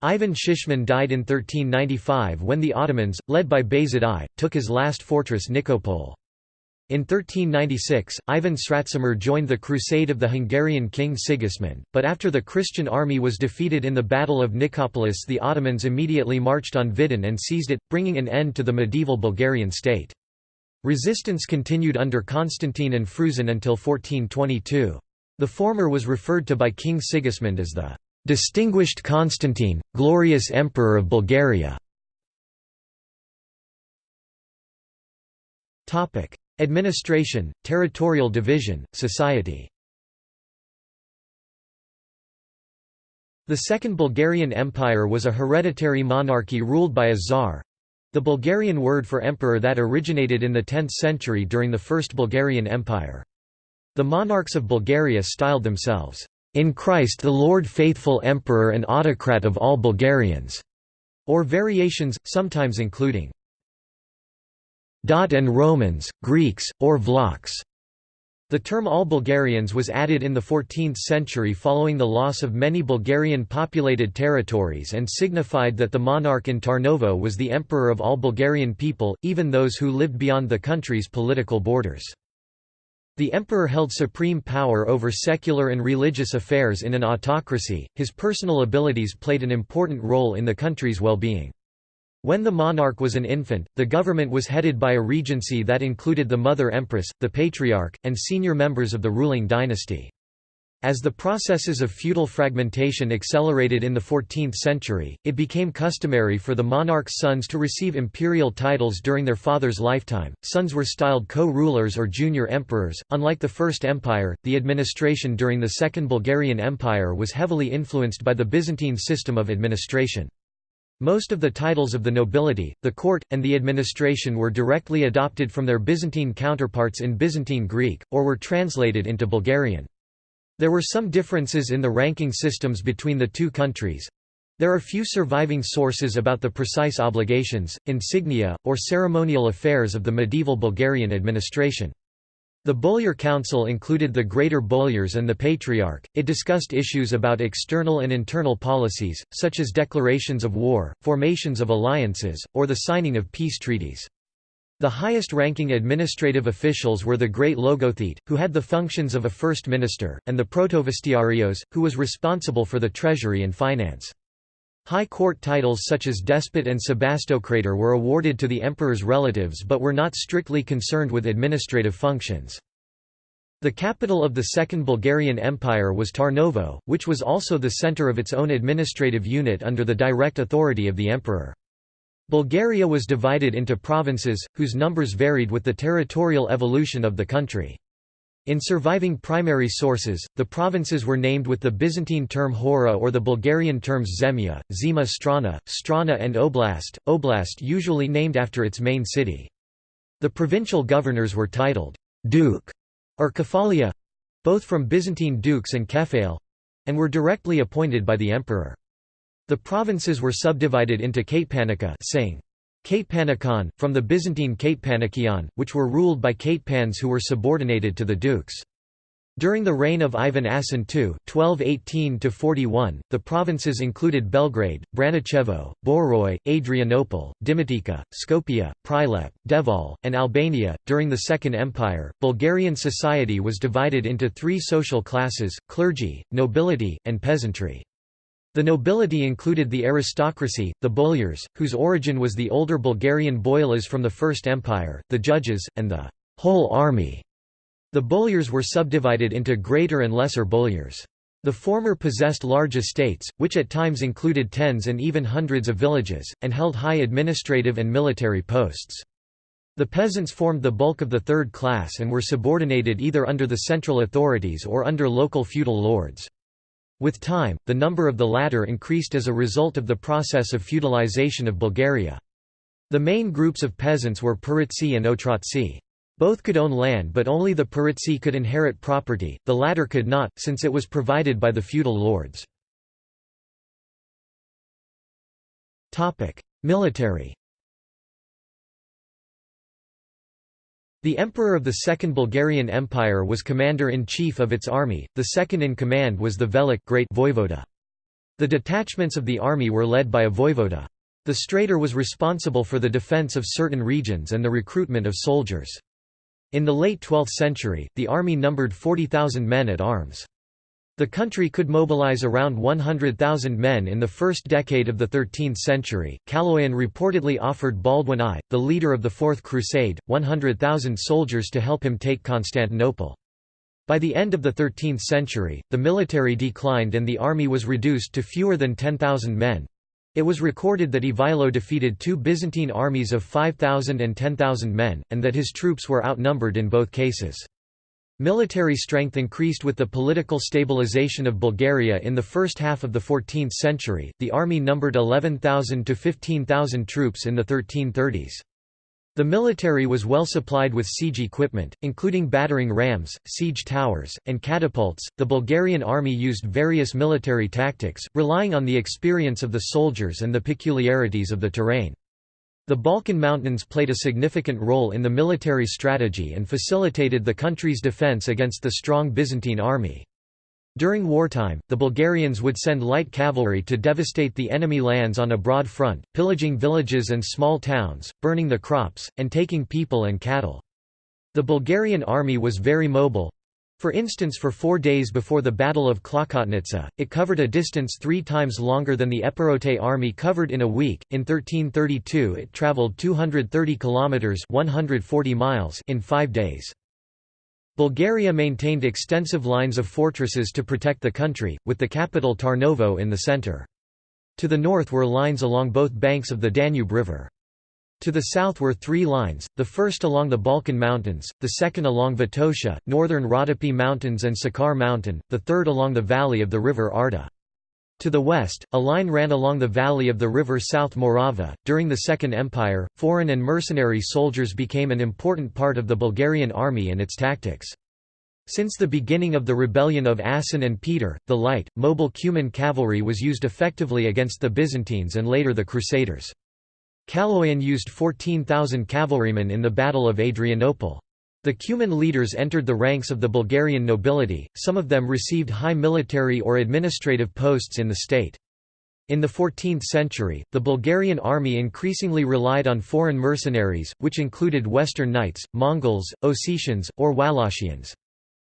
Ivan Shishman died in 1395 when the Ottomans, led by Bayezid I, took his last fortress Nikopol. In 1396, Ivan Sratsimir joined the crusade of the Hungarian king Sigismund, but after the Christian army was defeated in the Battle of Nicopolis the Ottomans immediately marched on Vidin and seized it, bringing an end to the medieval Bulgarian state. Resistance continued under Constantine and Fruzin until 1422. The former was referred to by King Sigismund as the "...distinguished Constantine, glorious Emperor of Bulgaria". Administration, territorial division, society The Second Bulgarian Empire was a hereditary monarchy ruled by a czar—the Bulgarian word for emperor that originated in the 10th century during the First Bulgarian Empire. The monarchs of Bulgaria styled themselves, "...in Christ the Lord faithful Emperor and autocrat of all Bulgarians", or variations, sometimes including and Romans, Greeks, or Vlachs. The term all Bulgarians was added in the 14th century following the loss of many Bulgarian populated territories and signified that the monarch in Tarnovo was the emperor of all Bulgarian people, even those who lived beyond the country's political borders. The emperor held supreme power over secular and religious affairs in an autocracy, his personal abilities played an important role in the country's well-being. When the monarch was an infant, the government was headed by a regency that included the mother empress, the patriarch, and senior members of the ruling dynasty. As the processes of feudal fragmentation accelerated in the 14th century, it became customary for the monarch's sons to receive imperial titles during their father's lifetime. Sons were styled co-rulers or junior emperors. Unlike the First Empire, the administration during the Second Bulgarian Empire was heavily influenced by the Byzantine system of administration. Most of the titles of the nobility, the court, and the administration were directly adopted from their Byzantine counterparts in Byzantine Greek, or were translated into Bulgarian. There were some differences in the ranking systems between the two countries. There are few surviving sources about the precise obligations, insignia, or ceremonial affairs of the medieval Bulgarian administration. The Boyar Council included the Greater Boyars and the Patriarch. It discussed issues about external and internal policies, such as declarations of war, formations of alliances, or the signing of peace treaties. The highest-ranking administrative officials were the Great Logothete, who had the functions of a first minister, and the Protovestiarios, who was responsible for the treasury and finance. High court titles such as despot and sebastocrator were awarded to the emperor's relatives but were not strictly concerned with administrative functions. The capital of the Second Bulgarian Empire was Tarnovo, which was also the center of its own administrative unit under the direct authority of the emperor. Bulgaria was divided into provinces, whose numbers varied with the territorial evolution of the country. In surviving primary sources, the provinces were named with the Byzantine term Hora or the Bulgarian terms Zemlya, Zima Strana, Strana and Oblast, Oblast usually named after its main city. The provincial governors were titled «duke» or Kefalia both from Byzantine dukes and Kephail and were directly appointed by the emperor. The provinces were subdivided into Katepanica saying, Katepanikon, from the Byzantine Katepanikion, which were ruled by Katepans who were subordinated to the dukes. During the reign of Ivan Asen II (1218–41), the provinces included Belgrade, Branicevo, Boroi, Adrianople, Dimitica, Skopje, Prilep, Devol, and Albania. During the Second Empire, Bulgarian society was divided into three social classes: clergy, nobility, and peasantry. The nobility included the aristocracy, the boyars, whose origin was the older Bulgarian boyalas from the First Empire, the judges, and the whole army. The boyars were subdivided into greater and lesser boyars. The former possessed large estates, which at times included tens and even hundreds of villages, and held high administrative and military posts. The peasants formed the bulk of the third class and were subordinated either under the central authorities or under local feudal lords. With time, the number of the latter increased as a result of the process of feudalization of Bulgaria. The main groups of peasants were Paritsi and Otrotsi. Both could own land but only the Paritsi could inherit property, the latter could not, since it was provided by the feudal lords. Military The emperor of the Second Bulgarian Empire was commander-in-chief of its army, the second in command was the Velik great voivoda. The detachments of the army were led by a voivoda. The Strater was responsible for the defence of certain regions and the recruitment of soldiers. In the late 12th century, the army numbered 40,000 men at arms. The country could mobilize around 100,000 men in the first decade of the 13th century. Kaloyan reportedly offered Baldwin I, the leader of the Fourth Crusade, 100,000 soldiers to help him take Constantinople. By the end of the 13th century, the military declined and the army was reduced to fewer than 10,000 men, it was recorded that Ivailo defeated two Byzantine armies of 5,000 and 10,000 men, and that his troops were outnumbered in both cases. Military strength increased with the political stabilization of Bulgaria in the first half of the 14th century. The army numbered 11,000 to 15,000 troops in the 1330s. The military was well supplied with siege equipment, including battering rams, siege towers, and catapults. The Bulgarian army used various military tactics, relying on the experience of the soldiers and the peculiarities of the terrain. The Balkan Mountains played a significant role in the military strategy and facilitated the country's defence against the strong Byzantine army. During wartime, the Bulgarians would send light cavalry to devastate the enemy lands on a broad front, pillaging villages and small towns, burning the crops, and taking people and cattle. The Bulgarian army was very mobile. For instance for four days before the Battle of Klokotnitsa, it covered a distance three times longer than the Epirote army covered in a week. In 1332 it travelled 230 kilometres 140 miles in five days. Bulgaria maintained extensive lines of fortresses to protect the country, with the capital Tarnovo in the centre. To the north were lines along both banks of the Danube River. To the south were three lines, the first along the Balkan Mountains, the second along Vitosha, northern Rhodope Mountains and Sakar Mountain, the third along the valley of the river Arda. To the west, a line ran along the valley of the river South Morava. During the Second Empire, foreign and mercenary soldiers became an important part of the Bulgarian army and its tactics. Since the beginning of the rebellion of Asen and Peter, the light, mobile Cuman cavalry was used effectively against the Byzantines and later the Crusaders. Kaloyan used 14,000 cavalrymen in the Battle of Adrianople. The Cuman leaders entered the ranks of the Bulgarian nobility, some of them received high military or administrative posts in the state. In the 14th century, the Bulgarian army increasingly relied on foreign mercenaries, which included Western Knights, Mongols, Ossetians, or Wallachians.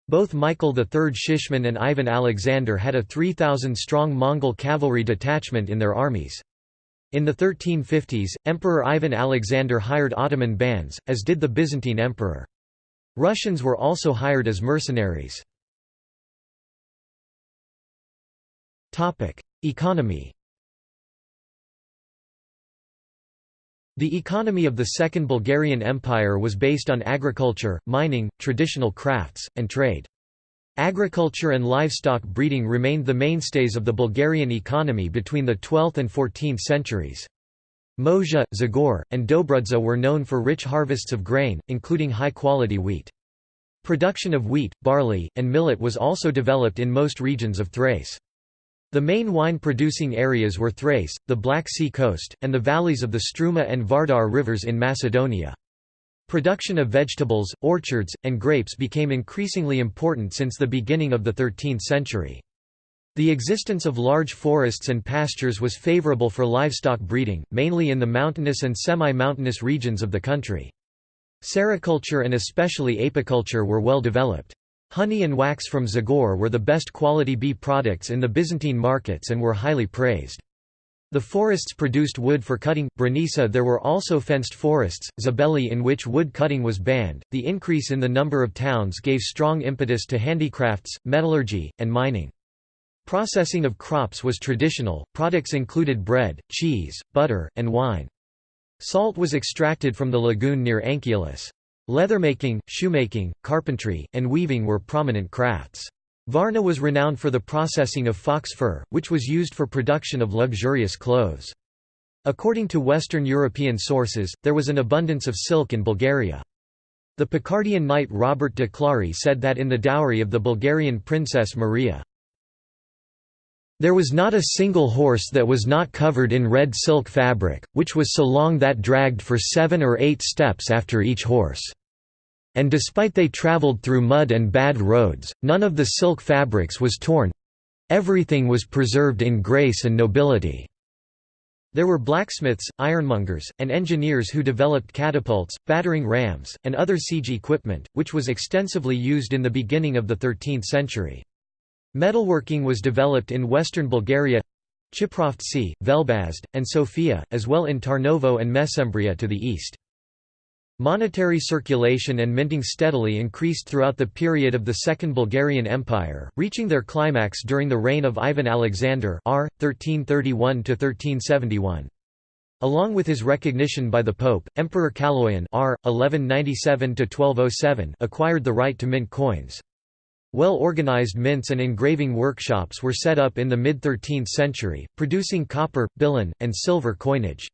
Both Michael III Shishman and Ivan Alexander had a 3,000-strong Mongol cavalry detachment in their armies. In the 1350s, Emperor Ivan Alexander hired Ottoman bands, as did the Byzantine emperor. Russians were also hired as mercenaries. Economy The economy of the Second Bulgarian Empire was based on agriculture, mining, traditional crafts, and trade. Agriculture and livestock breeding remained the mainstays of the Bulgarian economy between the 12th and 14th centuries. Moja, Zagor, and Dobrudza were known for rich harvests of grain, including high-quality wheat. Production of wheat, barley, and millet was also developed in most regions of Thrace. The main wine-producing areas were Thrace, the Black Sea coast, and the valleys of the Struma and Vardar rivers in Macedonia. Production of vegetables, orchards, and grapes became increasingly important since the beginning of the 13th century. The existence of large forests and pastures was favorable for livestock breeding, mainly in the mountainous and semi-mountainous regions of the country. Sericulture and especially apiculture were well developed. Honey and wax from Zagor were the best quality bee products in the Byzantine markets and were highly praised. The forests produced wood for cutting. Branisa there were also fenced forests, Zabeli in which wood cutting was banned. The increase in the number of towns gave strong impetus to handicrafts, metallurgy, and mining. Processing of crops was traditional, products included bread, cheese, butter, and wine. Salt was extracted from the lagoon near Anchialus. Leathermaking, shoemaking, carpentry, and weaving were prominent crafts. Varna was renowned for the processing of fox fur, which was used for production of luxurious clothes. According to Western European sources, there was an abundance of silk in Bulgaria. The Picardian knight Robert de Clary said that in the dowry of the Bulgarian princess Maria, there was not a single horse that was not covered in red silk fabric, which was so long that dragged for seven or eight steps after each horse. And despite they travelled through mud and bad roads, none of the silk fabrics was torn—everything was preserved in grace and nobility. There were blacksmiths, ironmongers, and engineers who developed catapults, battering rams, and other siege equipment, which was extensively used in the beginning of the 13th century. Metalworking was developed in western Bulgaria Chiprovtsi, Velbazd, and Sofia, as well in Tarnovo and Mesembria to the east. Monetary circulation and minting steadily increased throughout the period of the Second Bulgarian Empire, reaching their climax during the reign of Ivan Alexander r. 1331 Along with his recognition by the Pope, Emperor Kaloyan r. 1197 acquired the right to mint coins. Well-organized mints and engraving workshops were set up in the mid-13th century, producing copper, billon, and silver coinage.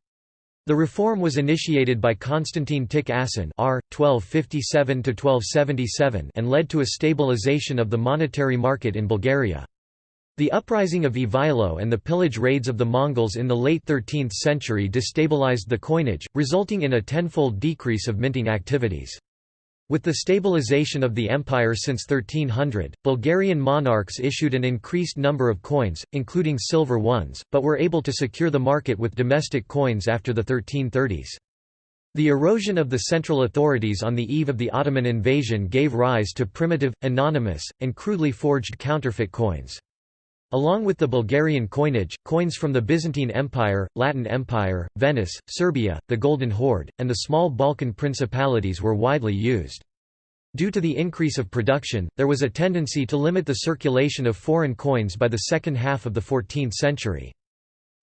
The reform was initiated by Constantine Tik Asen r. 1257 and led to a stabilization of the monetary market in Bulgaria. The uprising of Ivailo and the pillage raids of the Mongols in the late 13th century destabilized the coinage, resulting in a tenfold decrease of minting activities. With the stabilization of the empire since 1300, Bulgarian monarchs issued an increased number of coins, including silver ones, but were able to secure the market with domestic coins after the 1330s. The erosion of the central authorities on the eve of the Ottoman invasion gave rise to primitive, anonymous, and crudely forged counterfeit coins. Along with the Bulgarian coinage, coins from the Byzantine Empire, Latin Empire, Venice, Serbia, the Golden Horde, and the small Balkan principalities were widely used. Due to the increase of production, there was a tendency to limit the circulation of foreign coins by the second half of the 14th century.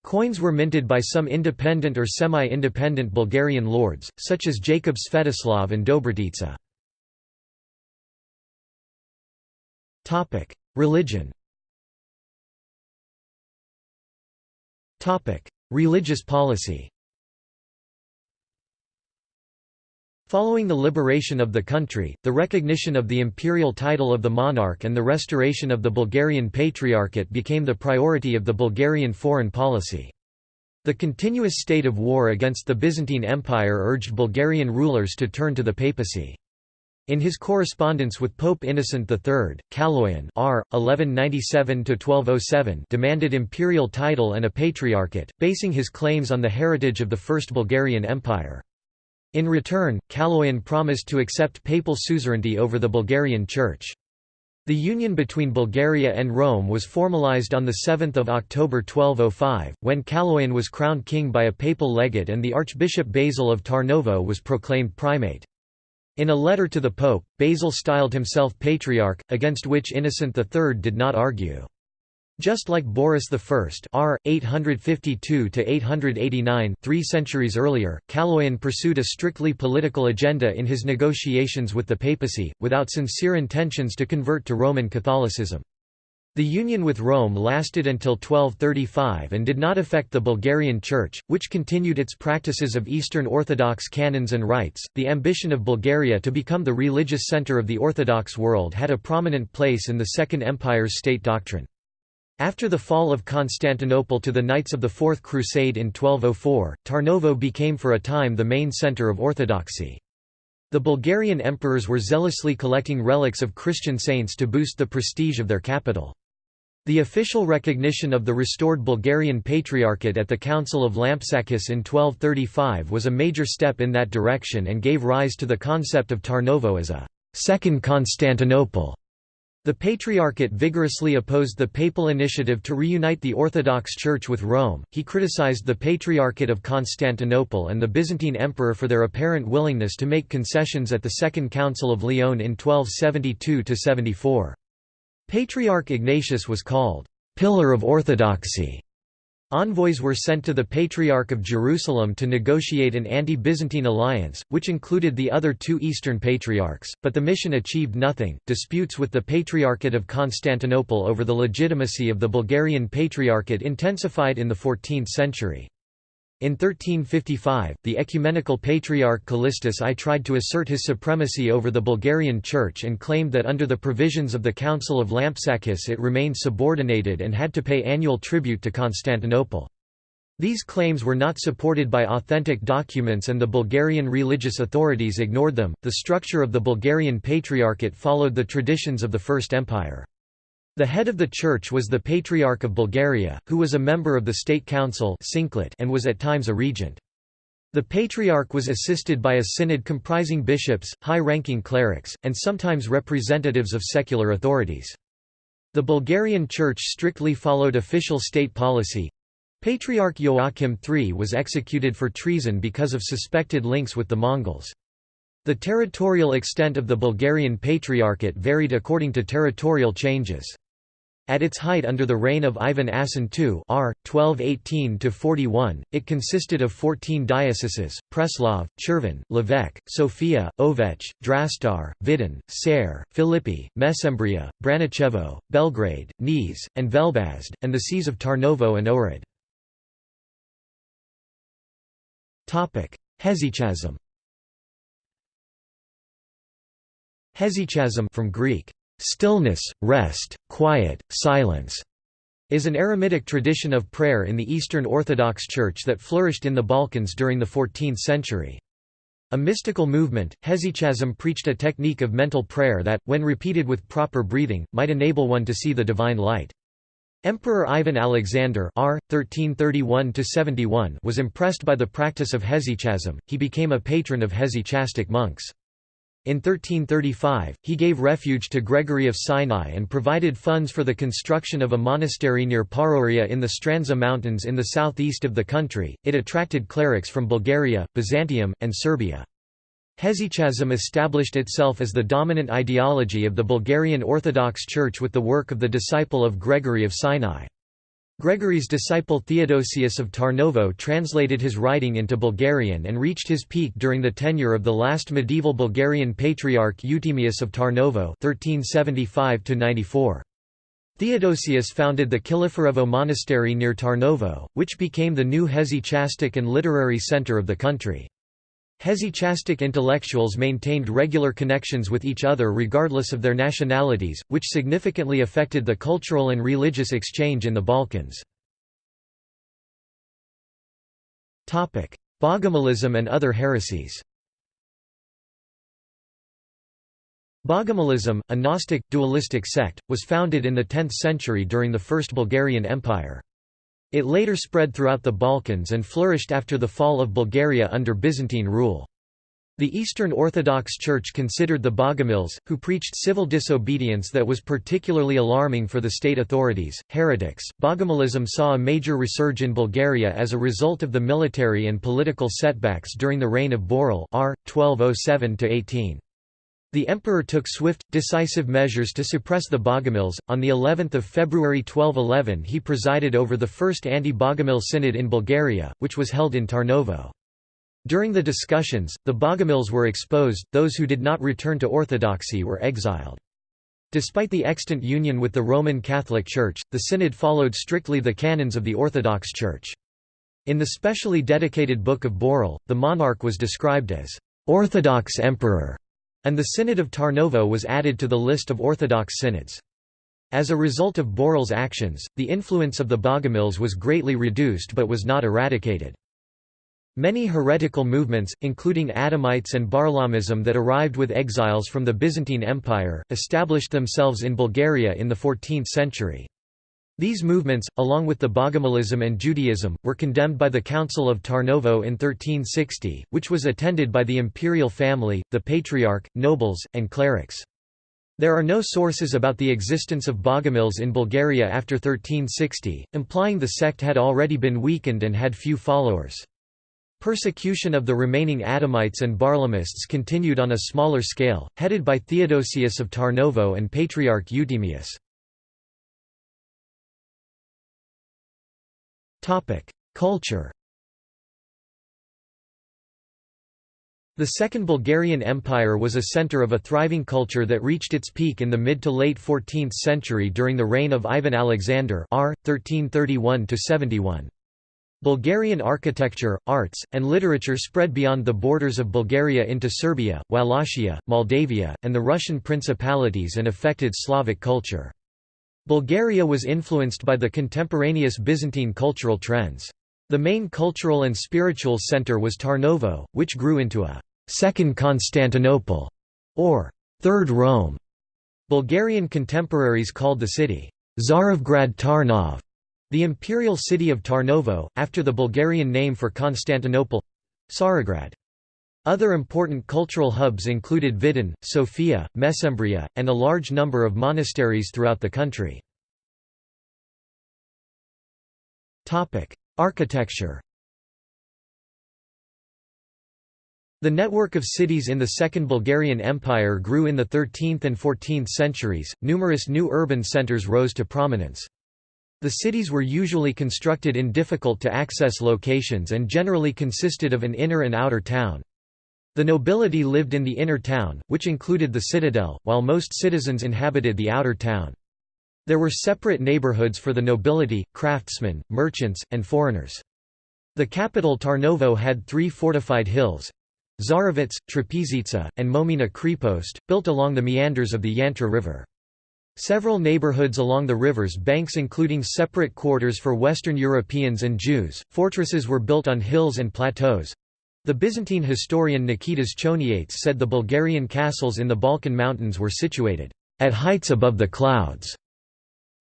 Coins were minted by some independent or semi-independent Bulgarian lords, such as Jacob Svetoslav and Dobrotica. Religion Religious policy Following the liberation of the country, the recognition of the imperial title of the monarch and the restoration of the Bulgarian Patriarchate became the priority of the Bulgarian foreign policy. The continuous state of war against the Byzantine Empire urged Bulgarian rulers to turn to the papacy. In his correspondence with Pope Innocent III, Kaloyan R. 1197–1207 demanded imperial title and a patriarchate, basing his claims on the heritage of the First Bulgarian Empire. In return, Kaloyan promised to accept papal suzerainty over the Bulgarian Church. The union between Bulgaria and Rome was formalized on 7 October 1205, when Kaloyan was crowned king by a papal legate and the Archbishop Basil of Tarnovo was proclaimed primate. In a letter to the Pope, Basil styled himself Patriarch, against which Innocent III did not argue. Just like Boris I r. 852–889 three centuries earlier, Kaloyan pursued a strictly political agenda in his negotiations with the papacy, without sincere intentions to convert to Roman Catholicism. The union with Rome lasted until 1235 and did not affect the Bulgarian Church, which continued its practices of Eastern Orthodox canons and rites. The ambition of Bulgaria to become the religious center of the Orthodox world had a prominent place in the Second Empire's state doctrine. After the fall of Constantinople to the Knights of the Fourth Crusade in 1204, Tarnovo became for a time the main center of orthodoxy. The Bulgarian emperors were zealously collecting relics of Christian saints to boost the prestige of their capital. The official recognition of the restored Bulgarian Patriarchate at the Council of Lampsacus in 1235 was a major step in that direction and gave rise to the concept of Tarnovo as a second Constantinople. The Patriarchate vigorously opposed the papal initiative to reunite the Orthodox Church with Rome. He criticized the Patriarchate of Constantinople and the Byzantine Emperor for their apparent willingness to make concessions at the Second Council of Lyon in 1272 74. Patriarch Ignatius was called pillar of orthodoxy. Envoys were sent to the Patriarch of Jerusalem to negotiate an anti-Byzantine alliance, which included the other two Eastern Patriarchs, but the mission achieved nothing. Disputes with the Patriarchate of Constantinople over the legitimacy of the Bulgarian Patriarchate intensified in the 14th century. In 1355, the ecumenical patriarch Callistus I tried to assert his supremacy over the Bulgarian Church and claimed that under the provisions of the Council of Lampsacus it remained subordinated and had to pay annual tribute to Constantinople. These claims were not supported by authentic documents and the Bulgarian religious authorities ignored them. The structure of the Bulgarian Patriarchate followed the traditions of the First Empire. The head of the church was the Patriarch of Bulgaria, who was a member of the State Council and was at times a regent. The Patriarch was assisted by a synod comprising bishops, high-ranking clerics, and sometimes representatives of secular authorities. The Bulgarian Church strictly followed official state policy. Patriarch Joachim III was executed for treason because of suspected links with the Mongols. The territorial extent of the Bulgarian Patriarchate varied according to territorial changes. At its height under the reign of Ivan Asen II r. 1218–41, it consisted of 14 dioceses, Preslav, Cherven, Lovech, Sofia, Ovech, Drastar, Vidin, Ser, Philippi, Mesembria, Branicevo, Belgrade, Niš, and Velbazd, and the sees of Tarnovo and Ohrid. Hesychasm Hesychasm from Greek Stillness, rest, quiet, silence is an Eremitic tradition of prayer in the Eastern Orthodox Church that flourished in the Balkans during the 14th century. A mystical movement, hesychasm preached a technique of mental prayer that, when repeated with proper breathing, might enable one to see the divine light. Emperor Ivan Alexander R. 1331 was impressed by the practice of hesychasm, he became a patron of hesychastic monks. In 1335, he gave refuge to Gregory of Sinai and provided funds for the construction of a monastery near Paroria in the Strandzha Mountains in the southeast of the country. It attracted clerics from Bulgaria, Byzantium, and Serbia. Hesychasm established itself as the dominant ideology of the Bulgarian Orthodox Church with the work of the disciple of Gregory of Sinai. Gregory's disciple Theodosius of Tarnovo translated his writing into Bulgarian and reached his peak during the tenure of the last medieval Bulgarian patriarch Euthymius of Tarnovo 1375 Theodosius founded the Kiliferevo monastery near Tarnovo, which became the new hesychastic and literary center of the country. Hesychastic intellectuals maintained regular connections with each other regardless of their nationalities, which significantly affected the cultural and religious exchange in the Balkans. Bogomilism and other heresies Bogomilism, a Gnostic, dualistic sect, was founded in the 10th century during the First Bulgarian Empire. It later spread throughout the Balkans and flourished after the fall of Bulgaria under Byzantine rule. The Eastern Orthodox Church considered the Bogomils, who preached civil disobedience that was particularly alarming for the state authorities, heretics. Bogomilism saw a major resurge in Bulgaria as a result of the military and political setbacks during the reign of Boril r. 1207 18. The emperor took swift, decisive measures to suppress the Bogomils. On the 11th of February 1211, he presided over the first anti-Bogomil synod in Bulgaria, which was held in Tarnovo. During the discussions, the Bogomils were exposed, those who did not return to orthodoxy were exiled. Despite the extant union with the Roman Catholic Church, the synod followed strictly the canons of the Orthodox Church. In the specially dedicated Book of Boril, the monarch was described as Orthodox Emperor and the Synod of Tarnovo was added to the list of Orthodox synods. As a result of Boril's actions, the influence of the Bogomils was greatly reduced but was not eradicated. Many heretical movements, including Adamites and Barlaamism that arrived with exiles from the Byzantine Empire, established themselves in Bulgaria in the 14th century. These movements, along with the Bogomilism and Judaism, were condemned by the Council of Tarnovo in 1360, which was attended by the imperial family, the patriarch, nobles, and clerics. There are no sources about the existence of Bogomils in Bulgaria after 1360, implying the sect had already been weakened and had few followers. Persecution of the remaining Adamites and Barlamists continued on a smaller scale, headed by Theodosius of Tarnovo and Patriarch Euthymius. Culture The Second Bulgarian Empire was a center of a thriving culture that reached its peak in the mid to late 14th century during the reign of Ivan Alexander r. 1331–71. Bulgarian architecture, arts, and literature spread beyond the borders of Bulgaria into Serbia, Wallachia, Moldavia, and the Russian principalities and affected Slavic culture. Bulgaria was influenced by the contemporaneous Byzantine cultural trends. The main cultural and spiritual center was Tarnovo, which grew into a Second Constantinople, or Third Rome. Bulgarian contemporaries called the city Tsarevgrad Tarnov, the imperial city of Tarnovo, after the Bulgarian name for Constantinople Tsarograd. Other important cultural hubs included Vidin, Sofia, Mesembria, and a large number of monasteries throughout the country. Architecture The network of cities in the Second Bulgarian Empire grew in the 13th and 14th centuries, numerous new urban centers rose to prominence. The cities were usually constructed in difficult-to-access locations and generally consisted of an inner and outer town. The nobility lived in the inner town, which included the citadel, while most citizens inhabited the outer town. There were separate neighborhoods for the nobility, craftsmen, merchants, and foreigners. The capital Tarnovo had three fortified hills, Tsarevets, Trapezitsa, and Momina Krepost, built along the meanders of the Yantra River. Several neighborhoods along the river's banks including separate quarters for Western Europeans and Jews, fortresses were built on hills and plateaus. The Byzantine historian Nikitas Choniates said the Bulgarian castles in the Balkan Mountains were situated at heights above the clouds.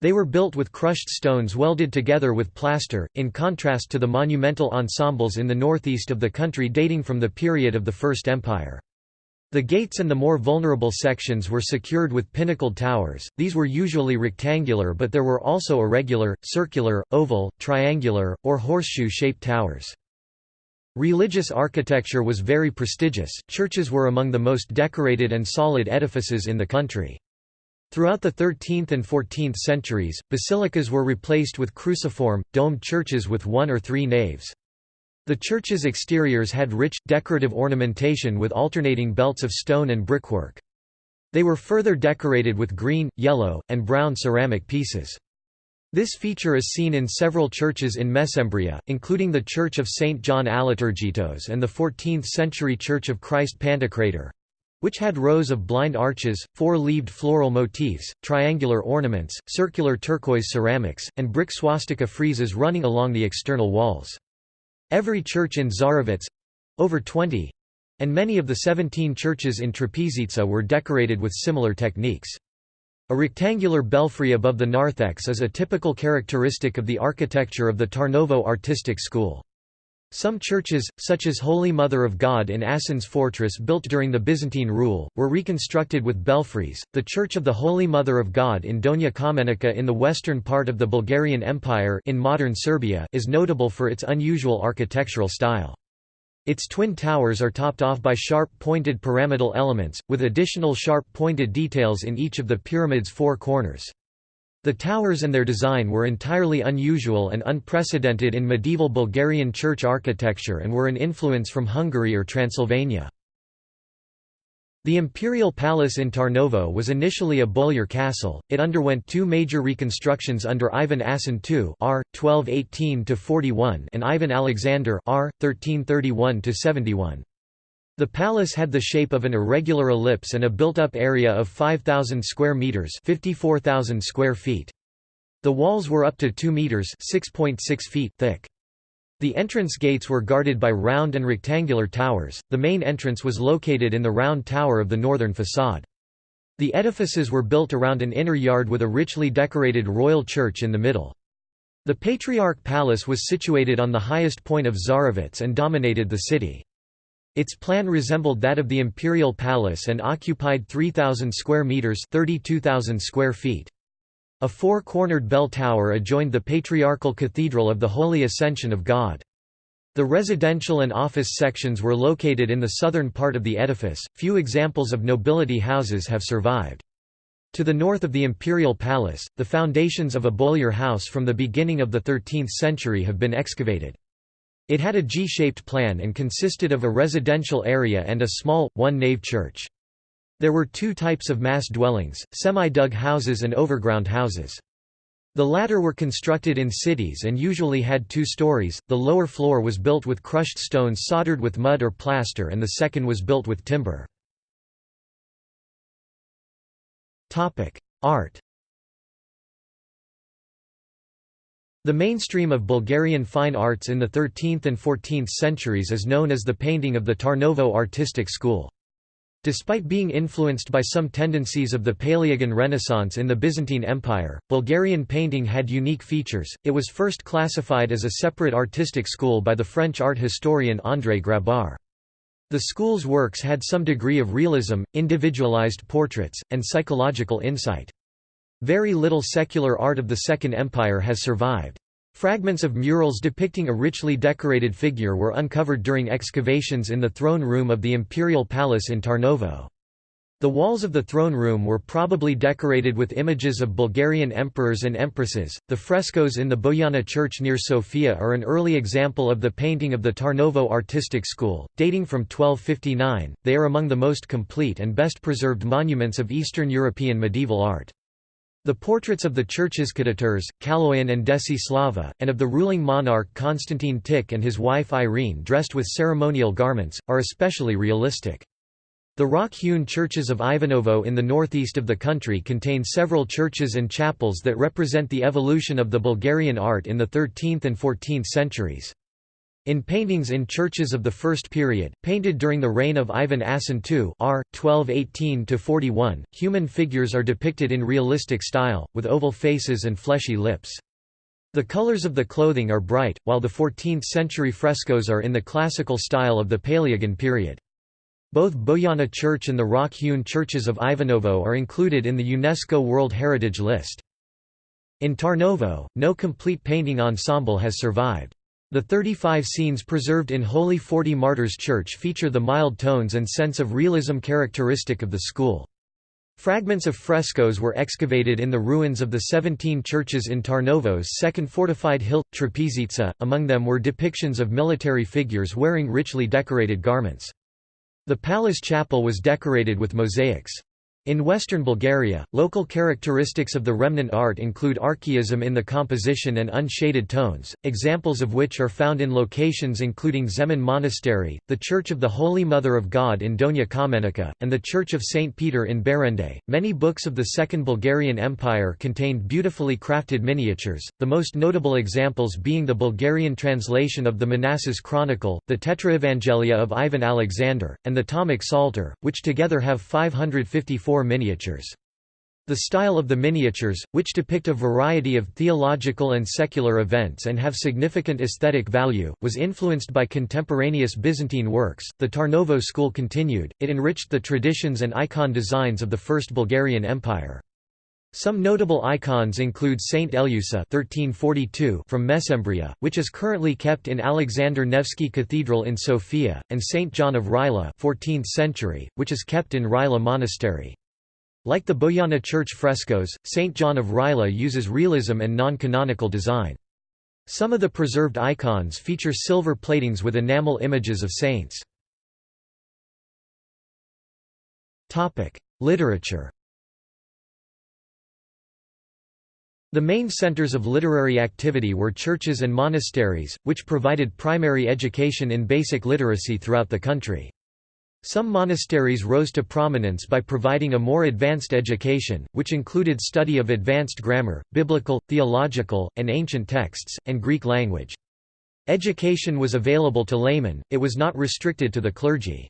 They were built with crushed stones welded together with plaster, in contrast to the monumental ensembles in the northeast of the country dating from the period of the First Empire. The gates and the more vulnerable sections were secured with pinnacled towers, these were usually rectangular but there were also irregular, circular, oval, triangular, or horseshoe-shaped towers. Religious architecture was very prestigious, churches were among the most decorated and solid edifices in the country. Throughout the 13th and 14th centuries, basilicas were replaced with cruciform, domed churches with one or three naves. The churches' exteriors had rich, decorative ornamentation with alternating belts of stone and brickwork. They were further decorated with green, yellow, and brown ceramic pieces. This feature is seen in several churches in Mesembria, including the Church of St. John Aliturgitos and the 14th-century Church of Christ Pantocrator which had rows of blind arches, four-leaved floral motifs, triangular ornaments, circular turquoise ceramics, and brick swastika friezes running along the external walls. Every church in Tsarevets—over 20, and many of the 17 churches in Trapezitsa were decorated with similar techniques. A rectangular belfry above the narthex is a typical characteristic of the architecture of the Tarnovo artistic school. Some churches, such as Holy Mother of God in Asen's fortress built during the Byzantine rule, were reconstructed with belfries. The Church of the Holy Mother of God in Donja Kamenica in the western part of the Bulgarian Empire in modern Serbia is notable for its unusual architectural style. Its twin towers are topped off by sharp-pointed pyramidal elements, with additional sharp-pointed details in each of the pyramid's four corners. The towers and their design were entirely unusual and unprecedented in medieval Bulgarian church architecture and were an influence from Hungary or Transylvania. The imperial palace in Tarnovo was initially a boyar castle. It underwent two major reconstructions under Ivan Asen II (R. 1218–41) and Ivan Alexander (R. 1331–71). The palace had the shape of an irregular ellipse and a built-up area of 5,000 square meters (54,000 square feet). The walls were up to 2 meters (6.6 feet) thick. The entrance gates were guarded by round and rectangular towers. The main entrance was located in the round tower of the northern facade. The edifices were built around an inner yard with a richly decorated royal church in the middle. The Patriarch Palace was situated on the highest point of Tsarevets and dominated the city. Its plan resembled that of the imperial palace and occupied 3,000 square metres 32,000 square feet. A four-cornered bell tower adjoined the Patriarchal Cathedral of the Holy Ascension of God. The residential and office sections were located in the southern part of the edifice. Few examples of nobility houses have survived. To the north of the imperial palace, the foundations of a Boyar house from the beginning of the 13th century have been excavated. It had a G-shaped plan and consisted of a residential area and a small, one-nave church. There were two types of mass dwellings, semi-dug houses and overground houses. The latter were constructed in cities and usually had two stories, the lower floor was built with crushed stones soldered with mud or plaster and the second was built with timber. Art The mainstream of Bulgarian fine arts in the 13th and 14th centuries is known as the painting of the Tarnovo artistic school. Despite being influenced by some tendencies of the Palaeologan Renaissance in the Byzantine Empire, Bulgarian painting had unique features. It was first classified as a separate artistic school by the French art historian André Grabar. The school's works had some degree of realism, individualized portraits, and psychological insight. Very little secular art of the Second Empire has survived. Fragments of murals depicting a richly decorated figure were uncovered during excavations in the throne room of the imperial palace in Tarnovo. The walls of the throne room were probably decorated with images of Bulgarian emperors and empresses. The frescoes in the Bojana church near Sofia are an early example of the painting of the Tarnovo artistic school, dating from 1259. They are among the most complete and best preserved monuments of Eastern European medieval art. The portraits of the church's ktitors, Kaloyan and Desislava, and of the ruling monarch Constantine Tik and his wife Irene dressed with ceremonial garments, are especially realistic. The rock-hewn churches of Ivanovo in the northeast of the country contain several churches and chapels that represent the evolution of the Bulgarian art in the 13th and 14th centuries. In paintings in churches of the first period, painted during the reign of Ivan Asen II r. 1218–41, human figures are depicted in realistic style, with oval faces and fleshy lips. The colors of the clothing are bright, while the 14th-century frescoes are in the classical style of the Palaeologan period. Both Bojana Church and the rock-hewn churches of Ivanovo are included in the UNESCO World Heritage List. In Tarnovo, no complete painting ensemble has survived. The 35 scenes preserved in Holy Forty Martyrs Church feature the mild tones and sense of realism characteristic of the school. Fragments of frescoes were excavated in the ruins of the 17 churches in Tarnovo's second fortified hill, Trapezitsa, among them were depictions of military figures wearing richly decorated garments. The palace chapel was decorated with mosaics. In western Bulgaria, local characteristics of the remnant art include archaism in the composition and unshaded tones, examples of which are found in locations including Zemen Monastery, the Church of the Holy Mother of God in Donja Kamenica, and the Church of St. Peter in Berende. Many books of the Second Bulgarian Empire contained beautifully crafted miniatures, the most notable examples being the Bulgarian translation of the Manasses Chronicle, the Tetraevangelia of Ivan Alexander, and the Tomic Psalter, which together have 554 miniatures. The style of the miniatures, which depict a variety of theological and secular events and have significant aesthetic value, was influenced by contemporaneous Byzantine works. The Tarnovo school continued, it enriched the traditions and icon designs of the First Bulgarian Empire. Some notable icons include Saint Eleusa (1342) from Mesembria, which is currently kept in Alexander Nevsky Cathedral in Sofia, and Saint John of Rila (14th century), which is kept in Rila Monastery. Like the Bojana church frescoes, St. John of Rila uses realism and non-canonical design. Some of the preserved icons feature silver platings with enamel images of saints. Literature The main centers of literary activity were churches and monasteries, which provided primary education in basic literacy throughout the country. Some monasteries rose to prominence by providing a more advanced education, which included study of advanced grammar, biblical, theological, and ancient texts, and Greek language. Education was available to laymen, it was not restricted to the clergy.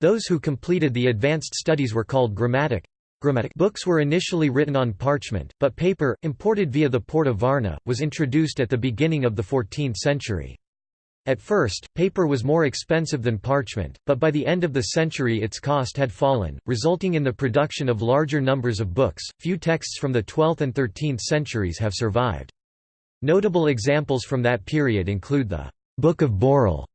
Those who completed the advanced studies were called grammatic. Grammatic books were initially written on parchment, but paper, imported via the port of Varna, was introduced at the beginning of the 14th century. At first, paper was more expensive than parchment, but by the end of the century its cost had fallen, resulting in the production of larger numbers of books. Few texts from the 12th and 13th centuries have survived. Notable examples from that period include the Book of Boril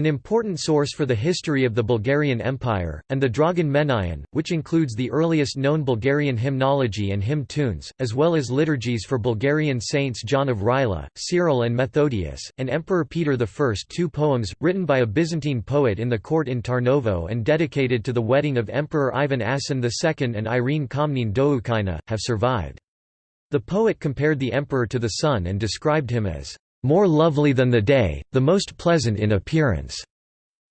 An important source for the history of the Bulgarian Empire, and the Dragan which includes the earliest known Bulgarian hymnology and hymn tunes, as well as liturgies for Bulgarian saints John of Rila, Cyril and Methodius, and Emperor Peter I. Two poems, written by a Byzantine poet in the court in Tarnovo and dedicated to the wedding of Emperor Ivan Asen II and Irene Komnene Doukaina, have survived. The poet compared the emperor to the sun and described him as more lovely than the day, the most pleasant in appearance.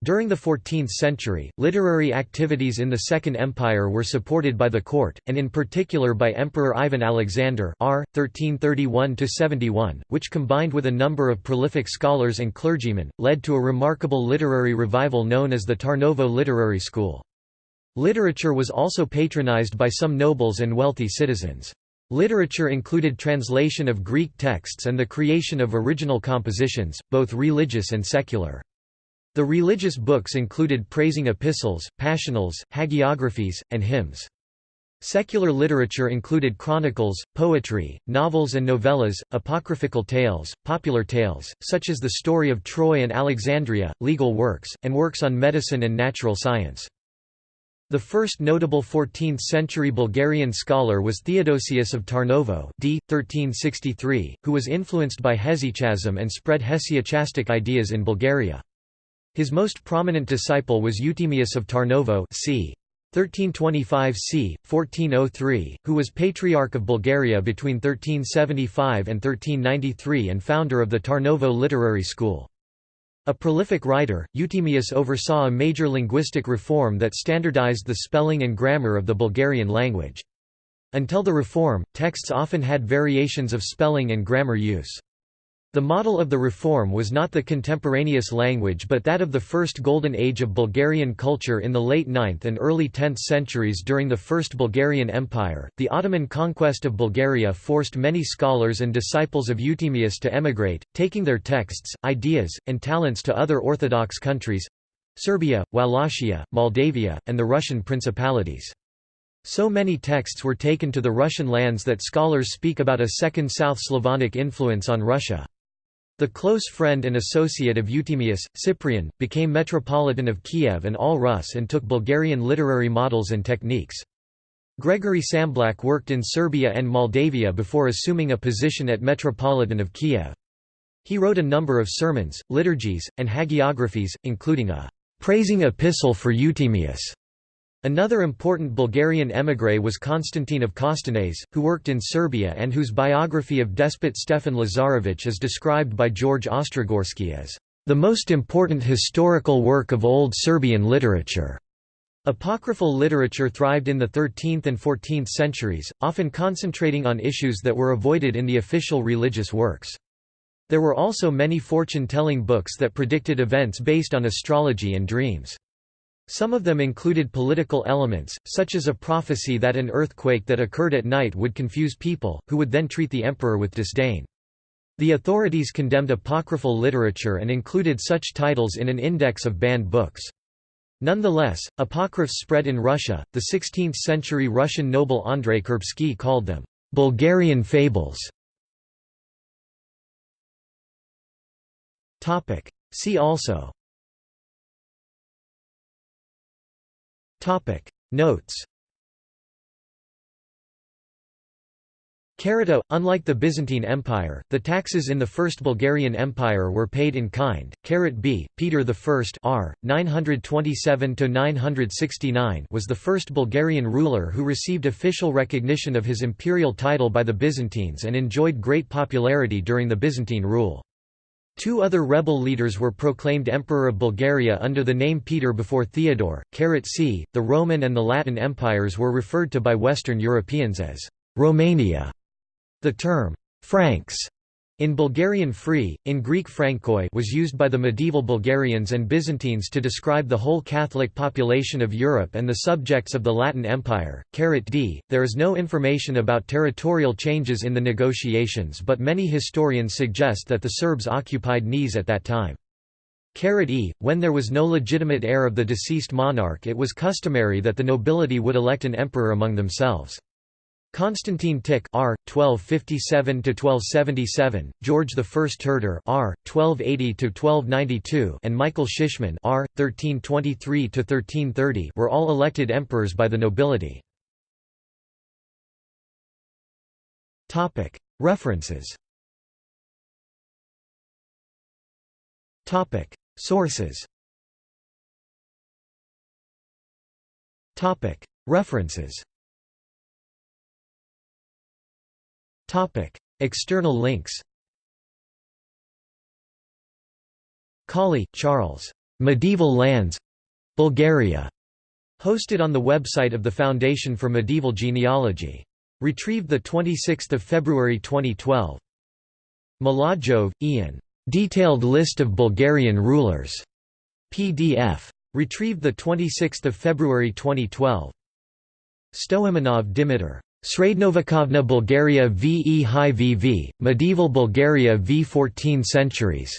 During the 14th century, literary activities in the Second Empire were supported by the court, and in particular by Emperor Ivan Alexander r. 1331–71, which combined with a number of prolific scholars and clergymen, led to a remarkable literary revival known as the Tarnovo Literary School. Literature was also patronized by some nobles and wealthy citizens. Literature included translation of Greek texts and the creation of original compositions, both religious and secular. The religious books included praising epistles, passionals, hagiographies, and hymns. Secular literature included chronicles, poetry, novels and novellas, apocryphal tales, popular tales, such as the story of Troy and Alexandria, legal works, and works on medicine and natural science. The first notable 14th-century Bulgarian scholar was Theodosius of Tarnovo d. 1363, who was influenced by Hesychasm and spread Hesychastic ideas in Bulgaria. His most prominent disciple was Euthymius of Tarnovo c. 1325 c. 1403, who was Patriarch of Bulgaria between 1375 and 1393 and founder of the Tarnovo Literary School. A prolific writer, Euthymius oversaw a major linguistic reform that standardized the spelling and grammar of the Bulgarian language. Until the reform, texts often had variations of spelling and grammar use. The model of the reform was not the contemporaneous language but that of the first golden age of Bulgarian culture in the late 9th and early 10th centuries during the First Bulgarian Empire. The Ottoman conquest of Bulgaria forced many scholars and disciples of Euthymius to emigrate, taking their texts, ideas, and talents to other Orthodox countries Serbia, Wallachia, Moldavia, and the Russian principalities. So many texts were taken to the Russian lands that scholars speak about a second South Slavonic influence on Russia. The close friend and associate of Euthymius, Cyprian, became Metropolitan of Kiev and all Rus and took Bulgarian literary models and techniques. Gregory Tsamblak worked in Serbia and Moldavia before assuming a position at Metropolitan of Kiev. He wrote a number of sermons, liturgies, and hagiographies, including a praising epistle for Euthymius Another important Bulgarian émigré was Constantine of Kostenets, who worked in Serbia and whose biography of despot Stefan Lazarevich is described by George Ostrogorsky as the most important historical work of Old Serbian literature. Apocryphal literature thrived in the 13th and 14th centuries, often concentrating on issues that were avoided in the official religious works. There were also many fortune-telling books that predicted events based on astrology and dreams. Some of them included political elements, such as a prophecy that an earthquake that occurred at night would confuse people, who would then treat the emperor with disdain. The authorities condemned apocryphal literature and included such titles in an index of banned books. Nonetheless, apocryphs spread in Russia. The 16th century Russian noble Andrei Kurbsky called them Bulgarian fables. See also Notes Carito, unlike the Byzantine Empire, the taxes in the First Bulgarian Empire were paid in kind. Carat B, Peter I R. 927–969 was the first Bulgarian ruler who received official recognition of his imperial title by the Byzantines and enjoyed great popularity during the Byzantine rule. Two other rebel leaders were proclaimed Emperor of Bulgaria under the name Peter before Theodore. Carat C. The Roman and the Latin empires were referred to by Western Europeans as Romania. The term Franks in Bulgarian free, in Greek frankoi was used by the medieval Bulgarians and Byzantines to describe the whole Catholic population of Europe and the subjects of the Latin Empire. D. There is no information about territorial changes in the negotiations but many historians suggest that the Serbs occupied Niš at that time. E. When there was no legitimate heir of the deceased monarch it was customary that the nobility would elect an emperor among themselves. Constantine Tikh R 1257 to 1277, George I Terter R 1280 to 1292, and Michael Shishman R 1323 to 1330 were all elected emperors by the nobility. Topic. References. Topic. Sources. Topic. References Topic: External links. Cawley, Charles. Medieval Lands, Bulgaria. Hosted on the website of the Foundation for Medieval Genealogy. Retrieved 26 February 2012. Mladjov, Ian. Detailed list of Bulgarian rulers. PDF. Retrieved 26 February 2012. Stoimanov Dimitar. Srednovekovna Bulgaria VE High VV, Medieval Bulgaria v 14 centuries.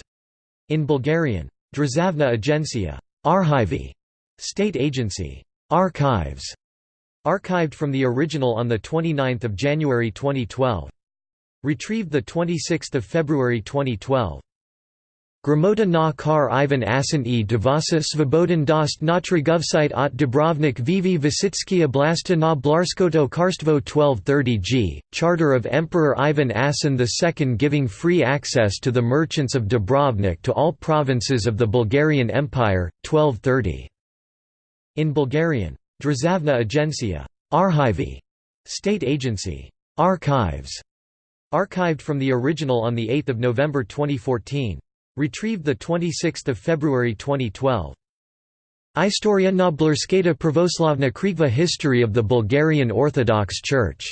In Bulgarian. Drzavna Agencia. Archivy. State agency. Archives. Archived from the original on 29 January 2012. Retrieved 26 February 2012. Gramota na kar Ivan Asen e Devasa Svobodan dost natrigovsite ot Dubrovnik Vivi Vasitsky Oblasta na Blarskoto Karstvo 1230 g, Charter of Emperor Ivan Asen II giving free access to the merchants of Dubrovnik to all provinces of the Bulgarian Empire, 1230. In Bulgarian. Drzavna Agencia. Archivy. State agency. Archives. Archived from the original on 8 November 2014. Retrieved 26 February 2012. Istoria na Blurskata Pravoslavna Krikva History of the Bulgarian Orthodox Church.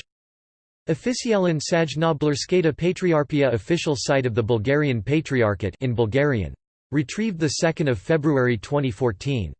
Officialin Saj na Blurskata Patriarchia Official site of the Bulgarian Patriarchate in Bulgarian. Retrieved 2 February 2014.